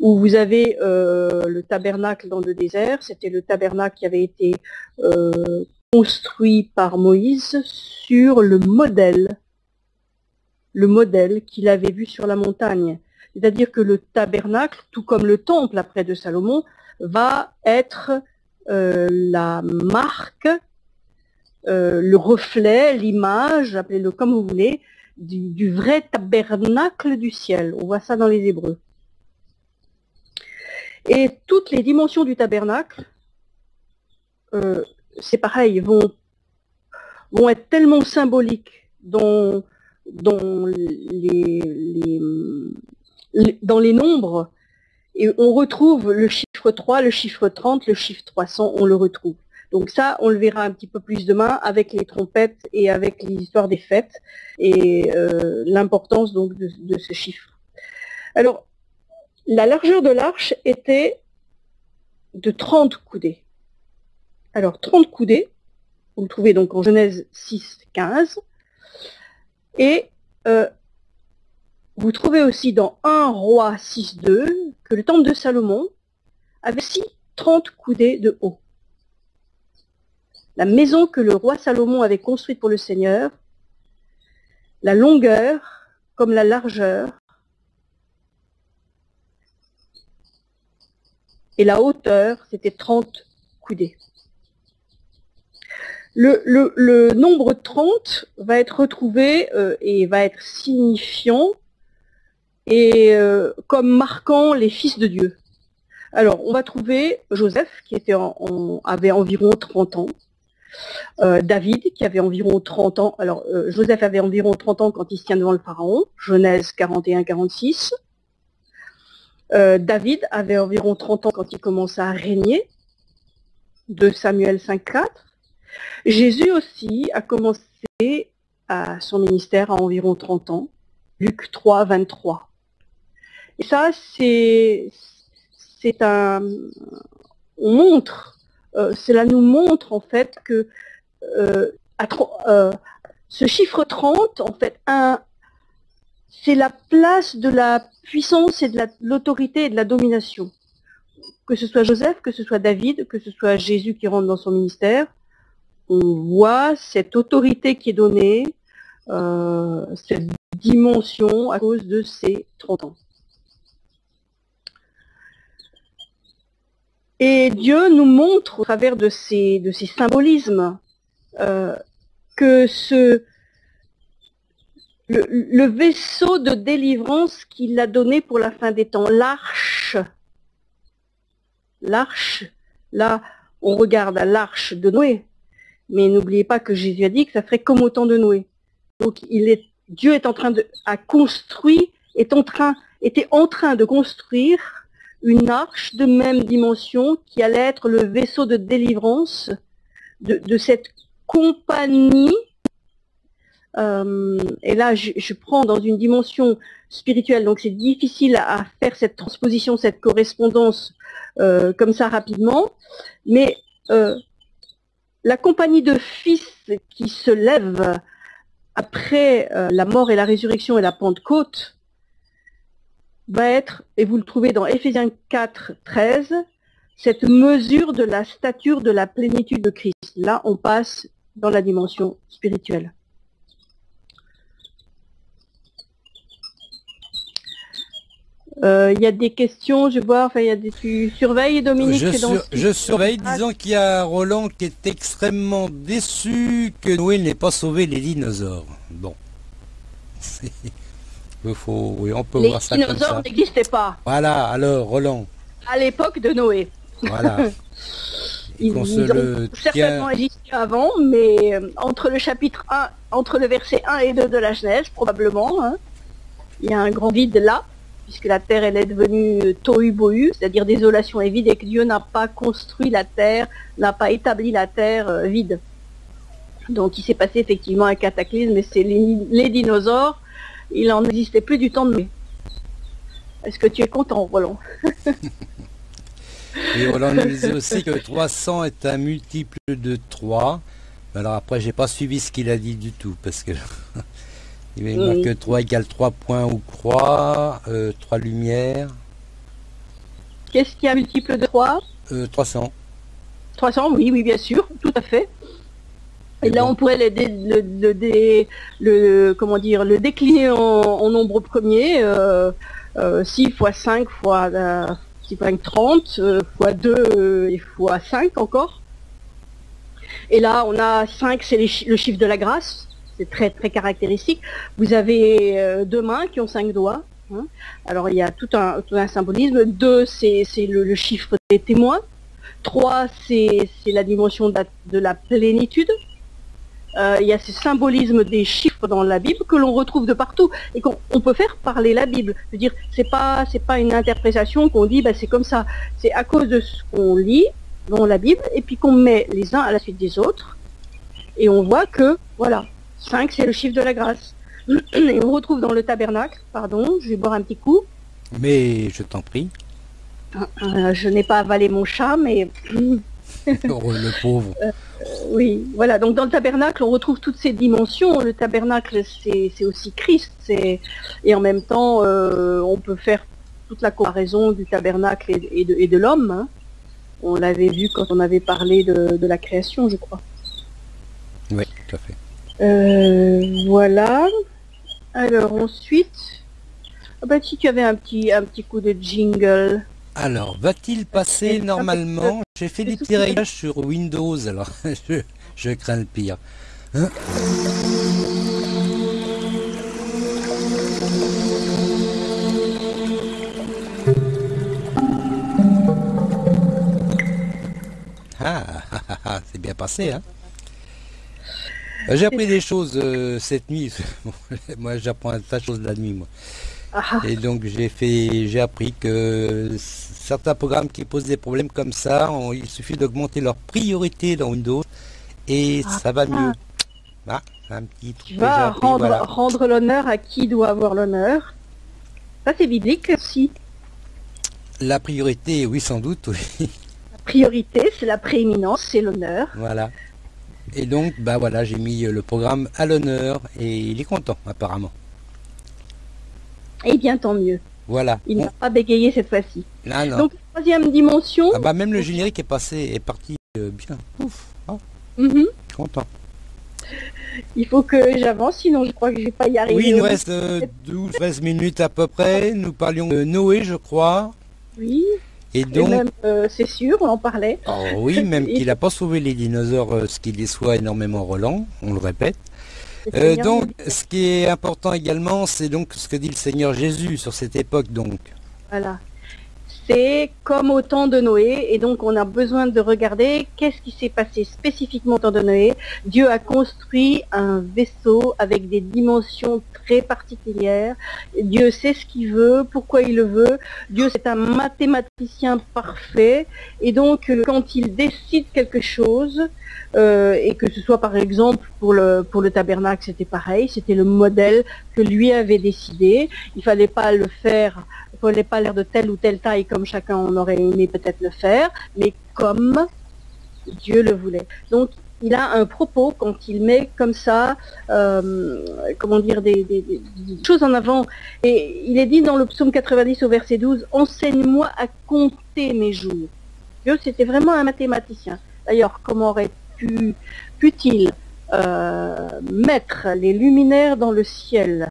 S2: où vous avez euh, le tabernacle dans le désert. C'était le tabernacle qui avait été euh, construit par Moïse sur le modèle, le modèle qu'il avait vu sur la montagne. C'est-à-dire que le tabernacle, tout comme le temple après de Salomon, va être euh, la marque, le reflet, l'image, appelez-le comme vous voulez, du, vrai tabernacle du ciel. On voit ça dans les Hébreux. Et toutes les dimensions du tabernacle, euh, c'est pareil, vont, vont être tellement symboliques dans, dans, les, dans les nombres, et on retrouve le chiffre 3, le chiffre 30, le chiffre 300, on le retrouve. Donc ça, on le verra un petit peu plus demain avec les trompettes et avec l'histoire des fêtes et euh, l'importance de, ce chiffre. Alors, la largeur de l'arche était de 30 coudées. Alors 30 coudées, vous le trouvez donc en Genèse 6, 15. Et euh, vous trouvez aussi dans 1 roi 6, 2 que le temple de Salomon avait aussi 30 coudées de haut. La maison que le roi Salomon avait construite pour le Seigneur, la longueur comme la largeur et la hauteur, c'était 30 coudées. Le, nombre 30 va être retrouvé euh, et va être signifiant et euh, comme marquant les fils de Dieu. Alors, on va trouver Joseph, qui avait environ 30 ans, euh, David, qui avait environ 30 ans. Alors, Joseph avait environ 30 ans quand il se tient devant le Pharaon, Genèse 41-46. Euh, David avait environ 30 ans quand il commença à régner, de Samuel 5.4. Jésus aussi a commencé à son ministère à environ 30 ans, Luc 3, 23. Et ça, c'est, un, on montre, euh, cela nous montre en fait que euh, ce chiffre 30, en fait, c'est la place de la puissance et de l'autorité et de la domination. Que ce soit Joseph, que ce soit David, que ce soit Jésus qui rentre dans son ministère, on voit cette autorité qui est donnée, euh, cette dimension à cause de ces 30 ans. Et Dieu nous montre au travers de ces, de ces symbolismes euh, que ce, le, vaisseau de délivrance qu'il a donné pour la fin des temps, l'arche, l'arche, là on regarde à l'arche de Noé, mais n'oubliez pas que Jésus a dit que ça ferait comme au temps de Noé. Donc Dieu est en train de a construit, est en train, était en train de construire une arche de même dimension qui allait être le vaisseau de délivrance de, cette compagnie. Euh, et là, je, prends dans une dimension spirituelle, donc c'est difficile à faire cette transposition, cette correspondance euh, comme ça rapidement. Mais euh, la compagnie de fils qui se lève après la mort et la résurrection et la Pentecôte va être, et vous le trouvez dans Éphésiens 4, 13, cette mesure de la stature de la plénitude de Christ. Là, on passe dans la dimension spirituelle. Il euh, y a des questions, je vois, enfin, il y a des, tu surveilles Dominique
S1: Je, sur, je surveille, disons qu'il y a Roland qui est extrêmement déçu que Noé n'ait pas sauvé les dinosaures. Bon. (laughs) Faut, oui, on peut
S2: les
S1: voir ça
S2: dinosaures n'existaient pas.
S1: Voilà, alors Roland.
S2: À l'époque de Noé.
S1: Voilà. (laughs)
S2: ils, ils ont certainement existé avant, mais euh, entre le chapitre 1, entre le verset 1 et 2 de la Genèse, probablement, hein, il y a un grand vide là puisque la terre elle est devenue tohu bohu, c'est-à-dire désolation et vide, et que Dieu n'a pas construit la terre, n'a pas établi la terre euh, vide. Donc il s'est passé effectivement un cataclysme, et c'est les, les, dinosaures, il en existait plus du temps de mai. Est-ce que tu es content, Roland (laughs)
S1: Et Roland nous disait aussi que 300 est un multiple de 3. Alors après, j'ai pas suivi ce qu'il a dit du tout, parce que (laughs) Il que 3 égale 3 points ou croix, euh, 3 lumières.
S2: Qu'est-ce qui a multiple de 3
S1: euh, 300.
S2: 300, oui, oui, bien sûr, tout à fait. Et, là, on pourrait le, dé, le, le, dé, le, comment dire, le décliner en, en nombre premier. Euh, euh, 6 fois 5 fois, euh, 6 fois 5, 30, euh, fois 2 et fois 5 encore. Et là, on a 5, c'est le chiffre de la grâce c'est très très caractéristique. Vous avez euh, deux mains qui ont cinq doigts. Hein. Alors il y a tout un, tout un symbolisme. Deux, c'est le, chiffre des témoins. Trois, c'est la dimension de la, de la plénitude. Euh, il y a ce symbolisme des chiffres dans la Bible que l'on retrouve de partout et qu'on peut faire parler la Bible. Je veux dire, c'est pas c'est pas une interprétation qu'on dit, bah, c'est comme ça. C'est à cause de ce qu'on lit dans la Bible et puis qu'on met les uns à la suite des autres et on voit que voilà, 5, c'est le chiffre de la grâce. (clears throat) Et on retrouve dans le tabernacle, pardon, je vais boire un petit coup.
S1: Mais je t'en prie.
S2: Euh, je n'ai pas avalé mon chat, mais... (clears throat) (laughs)
S1: le pauvre.
S2: Euh, oui, voilà, donc dans le tabernacle, on retrouve toutes ces dimensions. Le tabernacle, c'est aussi Christ. Et en même temps, euh, on peut faire toute la comparaison du tabernacle et, de, l'homme. Hein. On l'avait vu quand on avait parlé de, de la création, je crois.
S1: Oui, tout à fait.
S2: Euh, voilà. Alors ensuite, ah bah, si tu avais un petit, un petit coup de jingle.
S1: Alors, va-t-il passer normalement J'ai fait des petits réglages sur Windows, alors (laughs) je, je crains le pire. Hein ah, c'est bien passé, hein j'ai appris des choses euh, cette nuit. (laughs) moi, j'apprends tas de choses la nuit, moi. Ah. Et donc, j'ai fait, j'ai appris que certains programmes qui posent des problèmes comme ça, on, il suffit d'augmenter leur priorité dans Windows et ah. ça va mieux. Ah, un petit truc
S2: tu vas appris, rendre, voilà. rendre l'honneur à qui doit avoir l'honneur. Ça, c'est biblique aussi.
S1: La priorité, oui, sans doute, oui.
S2: La priorité, c'est la prééminence, c'est l'honneur.
S1: Voilà. Et donc, bah voilà, j'ai mis le programme à l'honneur et il est content apparemment.
S2: Eh bien, tant mieux.
S1: Voilà.
S2: Il n'a pas bégayé cette fois-ci.
S1: Ah, non.
S2: Donc, troisième dimension.
S1: Ah bah même le générique est passé, est parti euh, bien. Ouf. Oh.
S2: Mm -hmm.
S1: Content.
S2: Il faut que j'avance, sinon je crois que je vais pas y arriver.
S1: Oui, il nous reste euh, 12-13 minutes à peu près. Nous parlions de Noé, je crois.
S2: Oui. Et donc, euh, c'est sûr, on en parlait.
S1: Oh oui, même (laughs) qu'il n'a pas sauvé les dinosaures, ce qui les soit énormément Roland, on le répète. Donc, ce qui est important également, c'est donc ce que dit le Seigneur Jésus sur cette époque, donc.
S2: Voilà c'est comme au temps de Noé, et donc on a besoin de regarder qu'est-ce qui s'est passé spécifiquement au temps de Noé. Dieu a construit un vaisseau avec des dimensions très particulières. Dieu sait ce qu'il veut, pourquoi il le veut. Dieu c'est un mathématicien parfait, et donc euh, quand il décide quelque chose, euh, et que ce soit par exemple pour le, pour le tabernacle, c'était pareil, c'était le modèle que lui avait décidé. Il fallait pas le faire n'est pas l'air de telle ou telle taille comme chacun en aurait aimé peut-être le faire, mais comme Dieu le voulait. Donc il a un propos quand il met comme ça, euh, comment dire, des, choses en avant. Et il est dit dans le psaume 90 au verset 12, Enseigne-moi à compter mes jours. Dieu, c'était vraiment un mathématicien. D'ailleurs, comment aurait pu, il euh, mettre les luminaires dans le ciel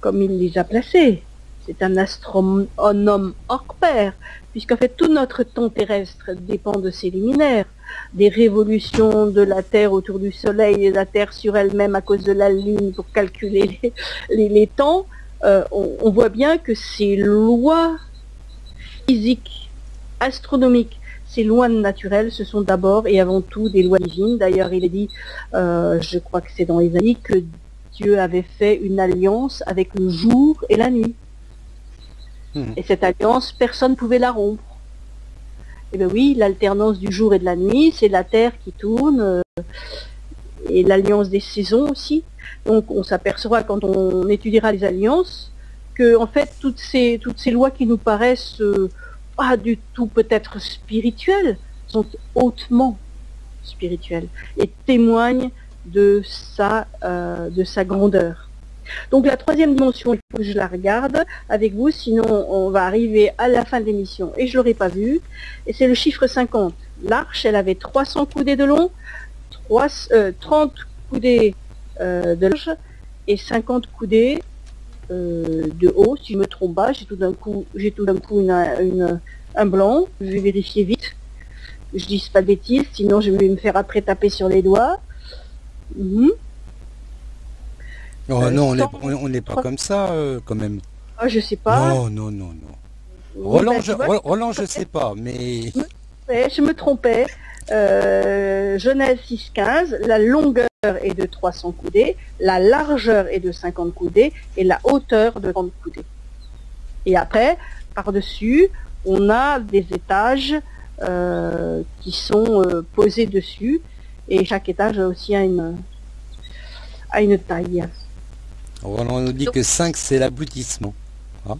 S2: comme il les a placés? C'est un astronome hors pair, puisqu'en fait tout notre temps terrestre dépend de ces luminaires, des révolutions de la Terre autour du Soleil et de la Terre sur elle-même à cause de la Lune pour calculer les, temps, euh, on, voit bien que ces lois physiques, astronomiques, ces lois naturelles, ce sont d'abord et avant tout des lois divines. D'ailleurs, il est dit, euh, je crois que c'est dans Ésaïe, que Dieu avait fait une alliance avec le jour et la nuit. Hmm. Et cette alliance, personne ne pouvait la rompre. Eh bien oui, l'alternance du jour et de la nuit, c'est la Terre qui tourne, euh, et l'alliance des saisons aussi. Donc on s'apercevra quand on étudiera les alliances que en fait toutes ces, lois qui nous paraissent euh, pas du tout peut-être spirituelles sont hautement spirituelles et témoignent de sa, euh, de sa grandeur. Donc la troisième dimension, il faut que je la regarde avec vous, sinon on va arriver à la fin de l'émission et je ne l'aurai pas vue. Et c'est le chiffre 50. L'arche, elle avait 300 coudées de long, 30 euh, coudées euh, de large et 50 coudées euh, de haut, si je me trompe pas. J'ai tout d'un coup, tout coup un blanc. Je vais vérifier vite. Je dis pas de bêtises, sinon je vais me faire après taper sur les doigts. Mhm.
S1: Oh, non, on n'est pas comme ça, euh, quand même.
S2: Ah, je sais pas.
S1: Non, non, non, non. Roland, je, Roland, je sais pas, mais...
S2: je me trompais. Euh, Genèse 6.15, la longueur est de 300 coudées, la largeur est de 50 coudées et la hauteur de 30 coudées. Et après, par-dessus, on a des étages euh, qui sont euh, posés dessus et chaque étage a aussi une, a une taille.
S1: On nous dit que 5 c'est l'aboutissement. 5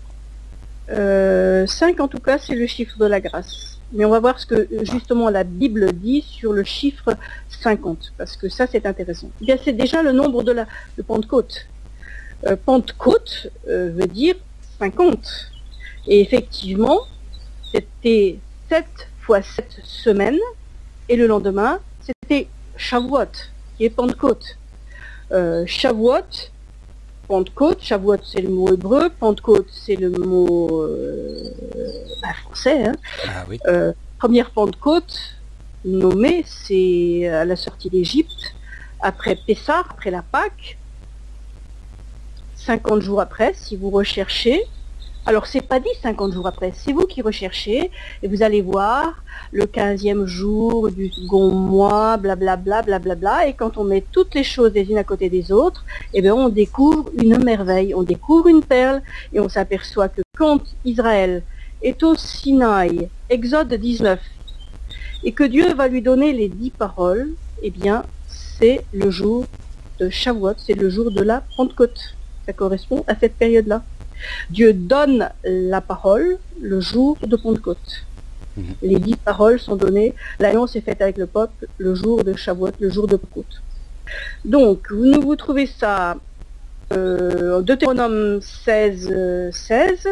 S2: ah. euh, en tout cas c'est le chiffre de la grâce. Mais on va voir ce que justement la Bible dit sur le chiffre 50, parce que ça c'est intéressant. Eh c'est déjà le nombre de la de Pentecôte. Euh, Pentecôte euh, veut dire 50. Et effectivement, c'était 7 fois 7 semaines, et le lendemain, c'était Shavuot, qui est Pentecôte. Euh, Shavuot, Pentecôte, Shavuot c'est le mot hébreu, Pentecôte c'est le mot euh, bah, français. Hein. Ah euh, première Pentecôte nommée, c'est à la sortie d'Égypte, après Pessah, après la Pâque, 50 jours après, si vous recherchez, alors, c'est pas dit 50 jours après, c'est vous qui recherchez et vous allez voir le 15e jour du second mois, blablabla, blablabla, et quand on met toutes les choses les unes à côté des autres, eh bien, on découvre une merveille, on découvre une perle et on s'aperçoit que quand Israël est au Sinaï, Exode 19, et que Dieu va lui donner les dix paroles, eh bien, c'est le jour de Shavuot, c'est le jour de la Pentecôte. Ça correspond à cette période-là. Dieu donne la parole le jour de Pentecôte. Mhm. Les dix paroles sont données. L'alliance est faite avec le peuple le jour de Shavuot, le jour de Pentecôte. Donc, vous, vous trouvez ça euh, en Deutéronome 16, 16.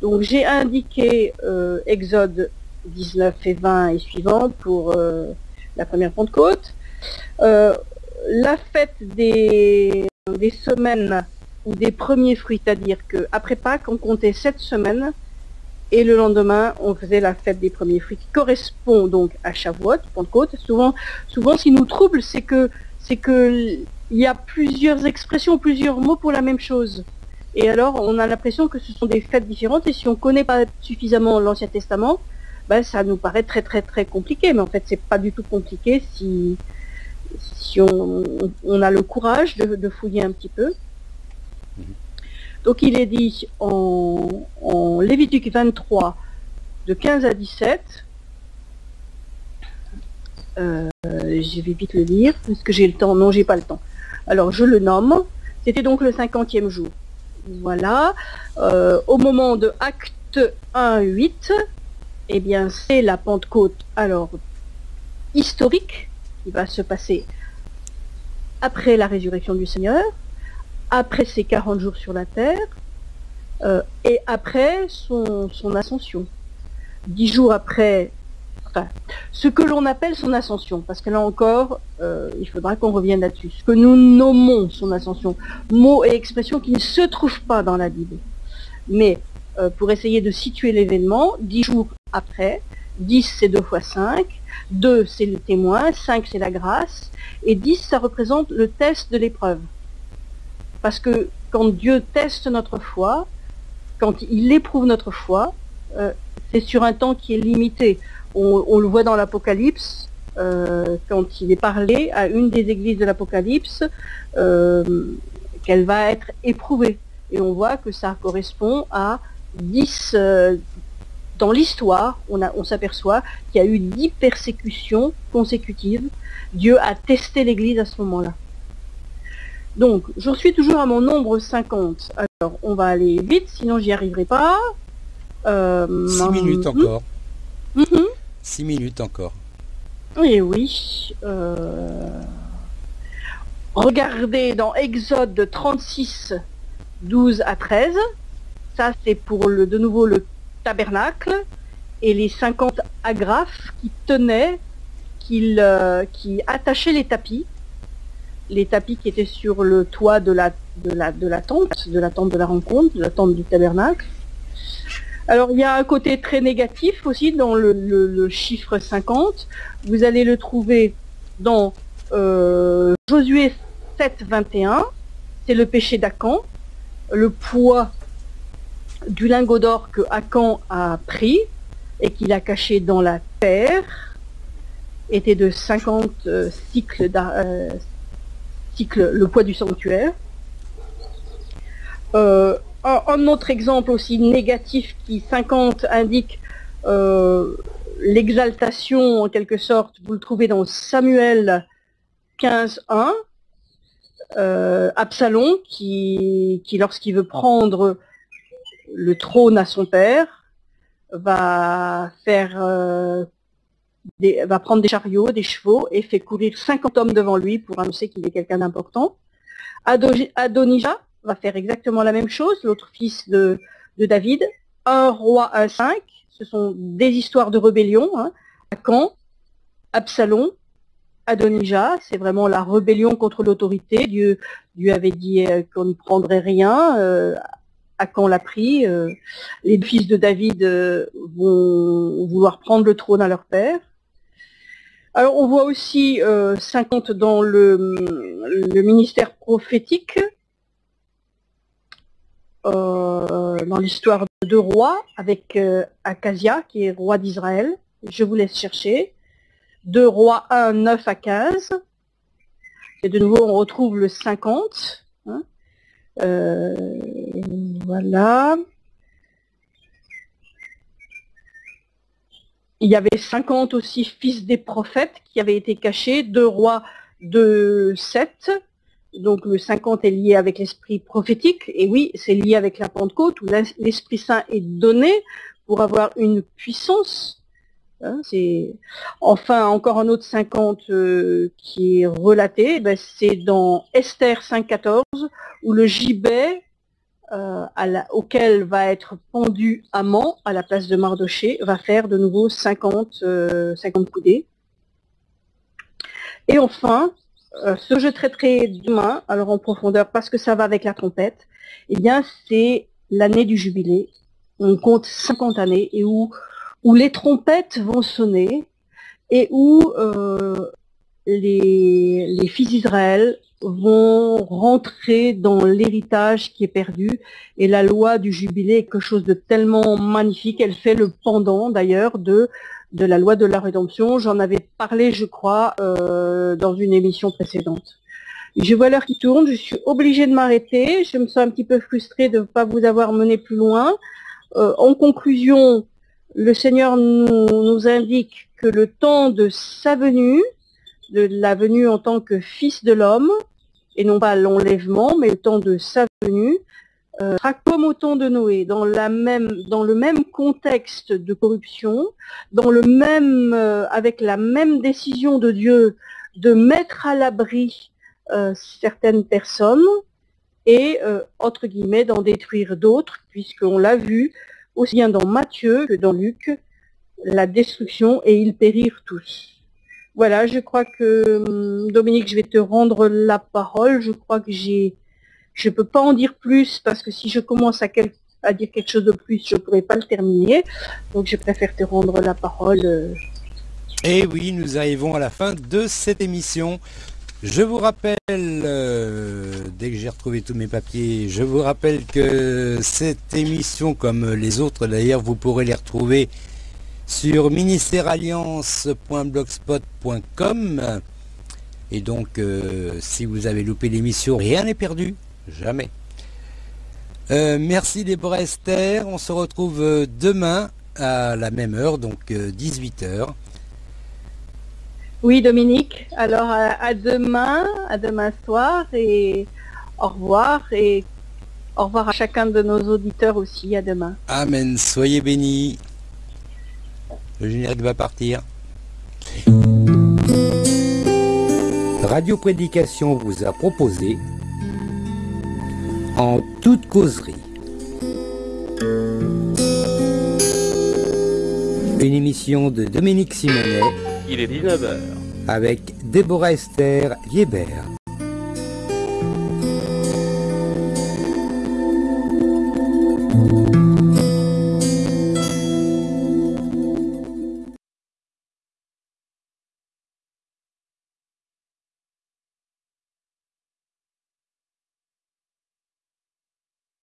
S2: Donc, j'ai indiqué euh, Exode 19 et 20 et suivant pour euh, la première Pentecôte. la fête des, des semaines ou des premiers fruits, c'est-à-dire qu'après Pâques, on comptait sept semaines Et le lendemain, on faisait la fête des premiers fruits qui correspond donc à Shavuot, Pentecôte. Souvent, souvent, ce qui nous trouble, c'est que c'est que y a plusieurs expressions, plusieurs mots pour la même chose. Et alors, on a l'impression que ce sont des fêtes différentes. Et si on connaît pas suffisamment l'Ancien Testament, ben, ça nous paraît très très très compliqué. Mais en fait, c'est pas du tout compliqué si si on, a le courage de, fouiller un petit peu. Donc il est dit en, Lévitique 23, de 15 à 17, euh, je vais vite le lire, parce que j'ai le temps. Non, j'ai pas le temps. Alors, je le nomme. C'était donc le cinquantième jour. Voilà. Euh, au moment de acte 1, 8, eh bien, c'est la Pentecôte, alors, historique, qui va se passer après la résurrection du Seigneur, après ses 40 jours sur la terre, euh, et après son, ascension. Dix jours après ce que l'on appelle son ascension, parce que là encore, euh, il faudra qu'on revienne là-dessus. Ce que nous nommons son ascension, mots et expressions qui ne se trouvent pas dans la Bible. Mais euh, pour essayer de situer l'événement, dix jours après, dix c'est deux fois cinq, deux c'est le témoin, cinq c'est la grâce, et dix ça représente le test de l'épreuve. Parce que quand Dieu teste notre foi, quand il éprouve notre foi, euh, c'est sur un temps qui est limité on, le voit dans l'Apocalypse, euh, quand il est parlé à une des églises de l'Apocalypse, euh, qu'elle va être éprouvée. Et on voit que ça correspond à 10, euh, dans l'histoire, on, on s'aperçoit qu'il y a eu 10 persécutions consécutives. Dieu a testé l'église à ce moment-là. Donc, j'en suis toujours à mon nombre 50. Alors, on va aller vite, sinon j'y arriverai pas.
S1: 6 minutes encore. Mhm. Six minutes encore.
S2: Oui, oui. Euh, regardez dans Exode 36, 12 à 13. Ça, c'est pour le, de nouveau le tabernacle et les 50 agrafes qui tenaient, qui, qui attachaient les tapis. Les tapis qui étaient sur le toit de la, de de la tente, de la tente de la rencontre, de la tente du tabernacle. Alors il y a un côté très négatif aussi dans le, chiffre 50. Vous allez le trouver dans euh, Josué 7, 21. C'est le péché d'Acan. Le poids du lingot d'or que Acan a pris et qu'il a caché dans la terre était de 50 euh, cycles, euh, le poids du sanctuaire. Euh, un, autre exemple aussi négatif qui 50 indique euh, l'exaltation en quelque sorte, vous le trouvez dans Samuel 15.1, euh, Absalom qui, qui lorsqu'il veut prendre le trône à son père, va faire euh, va prendre des chariots, des chevaux et fait courir 50 hommes devant lui pour annoncer qu'il est quelqu'un d'important. Adonija, va faire exactement la même chose, l'autre fils de, David. Un roi, un cinq, ce sont des histoires de rébellion. Hein. Akan, Absalom, Adonijah, c'est vraiment la rébellion contre l'autorité. Dieu, Dieu avait dit euh, qu'on ne prendrait rien. Euh, Akan l'a pris. Euh, les fils de David euh, vont vouloir prendre le trône à leur père. Alors on voit aussi 50 dans le, le ministère prophétique. Euh, dans l'histoire de deux rois avec euh, Acasia qui est roi d'Israël. Je vous laisse chercher. Deux rois 1, 9 à 15. Et de nouveau, on retrouve le 50. Hein. Euh, voilà. Il y avait 50 aussi fils des prophètes qui avaient été cachés, deux rois de 7, donc le 50 est lié avec l'esprit prophétique, et oui, c'est lié avec la Pentecôte, où l'Esprit Saint est donné pour avoir une puissance. Hein, enfin encore un autre 50 euh, qui est relaté, ben, c'est dans Esther 5.14, où le gibet euh, auquel va être pendu Amant à la place de Mardoché va faire de nouveau 50, 50 euh, coudées. Et enfin, euh, ce que je traiterai demain, alors en profondeur, parce que ça va avec la trompette, eh bien, c'est l'année du jubilé. on compte 50 années, et où, où les trompettes vont sonner, et où euh, les, les fils d'Israël vont rentrer dans l'héritage qui est perdu. Et la loi du jubilé est quelque chose de tellement magnifique. Elle fait le pendant d'ailleurs de, de la loi de la rédemption. J'en avais parlé, je crois, euh, dans une émission précédente. Je vois l'heure qui tourne, je suis obligée de m'arrêter. Je me sens un petit peu frustrée de ne pas vous avoir mené plus loin. Euh, en conclusion, le Seigneur nous, nous indique que le temps de sa venue, de la venue en tant que fils de l'homme, et non pas l'enlèvement, mais le temps de sa venue, euh, sera comme au temps de Noé, dans, le même contexte de corruption, euh, avec la même décision de Dieu de mettre à l'abri euh, certaines personnes et, entre guillemets, d'en détruire d'autres, puisqu'on l'a vu aussi bien dans Matthieu que dans Luc, la destruction et ils périrent tous. Voilà, je crois que hum, Dominique, je vais te rendre la parole. Je crois que je peux pas en dire plus parce que si je commence à, dire quelque chose de plus, je pourrais pas le terminer. Donc je préfère te rendre la parole. euh.
S1: Et oui, nous arrivons à la fin de cette émission. Je vous rappelle, euh, dès que j'ai retrouvé tous mes papiers, je vous rappelle que cette émission, comme les autres d'ailleurs, vous pourrez les retrouver sur ministèrealliance.blogspot.com. Et donc, euh, si vous avez loupé l'émission, rien n'est perdu. Jamais. Euh, merci Déborah Esther. On se retrouve euh, demain à la même heure, donc 18h.
S2: Oui, Dominique. Alors à, à demain, à demain soir et au revoir et au revoir à chacun de nos auditeurs aussi. À demain.
S1: Amen. Soyez bénis. Le générique va partir. Radio Prédication vous a proposé en toute causerie une émission de Dominique Simonet
S3: Il est 19h.
S1: avec Déborah Esther Liébert.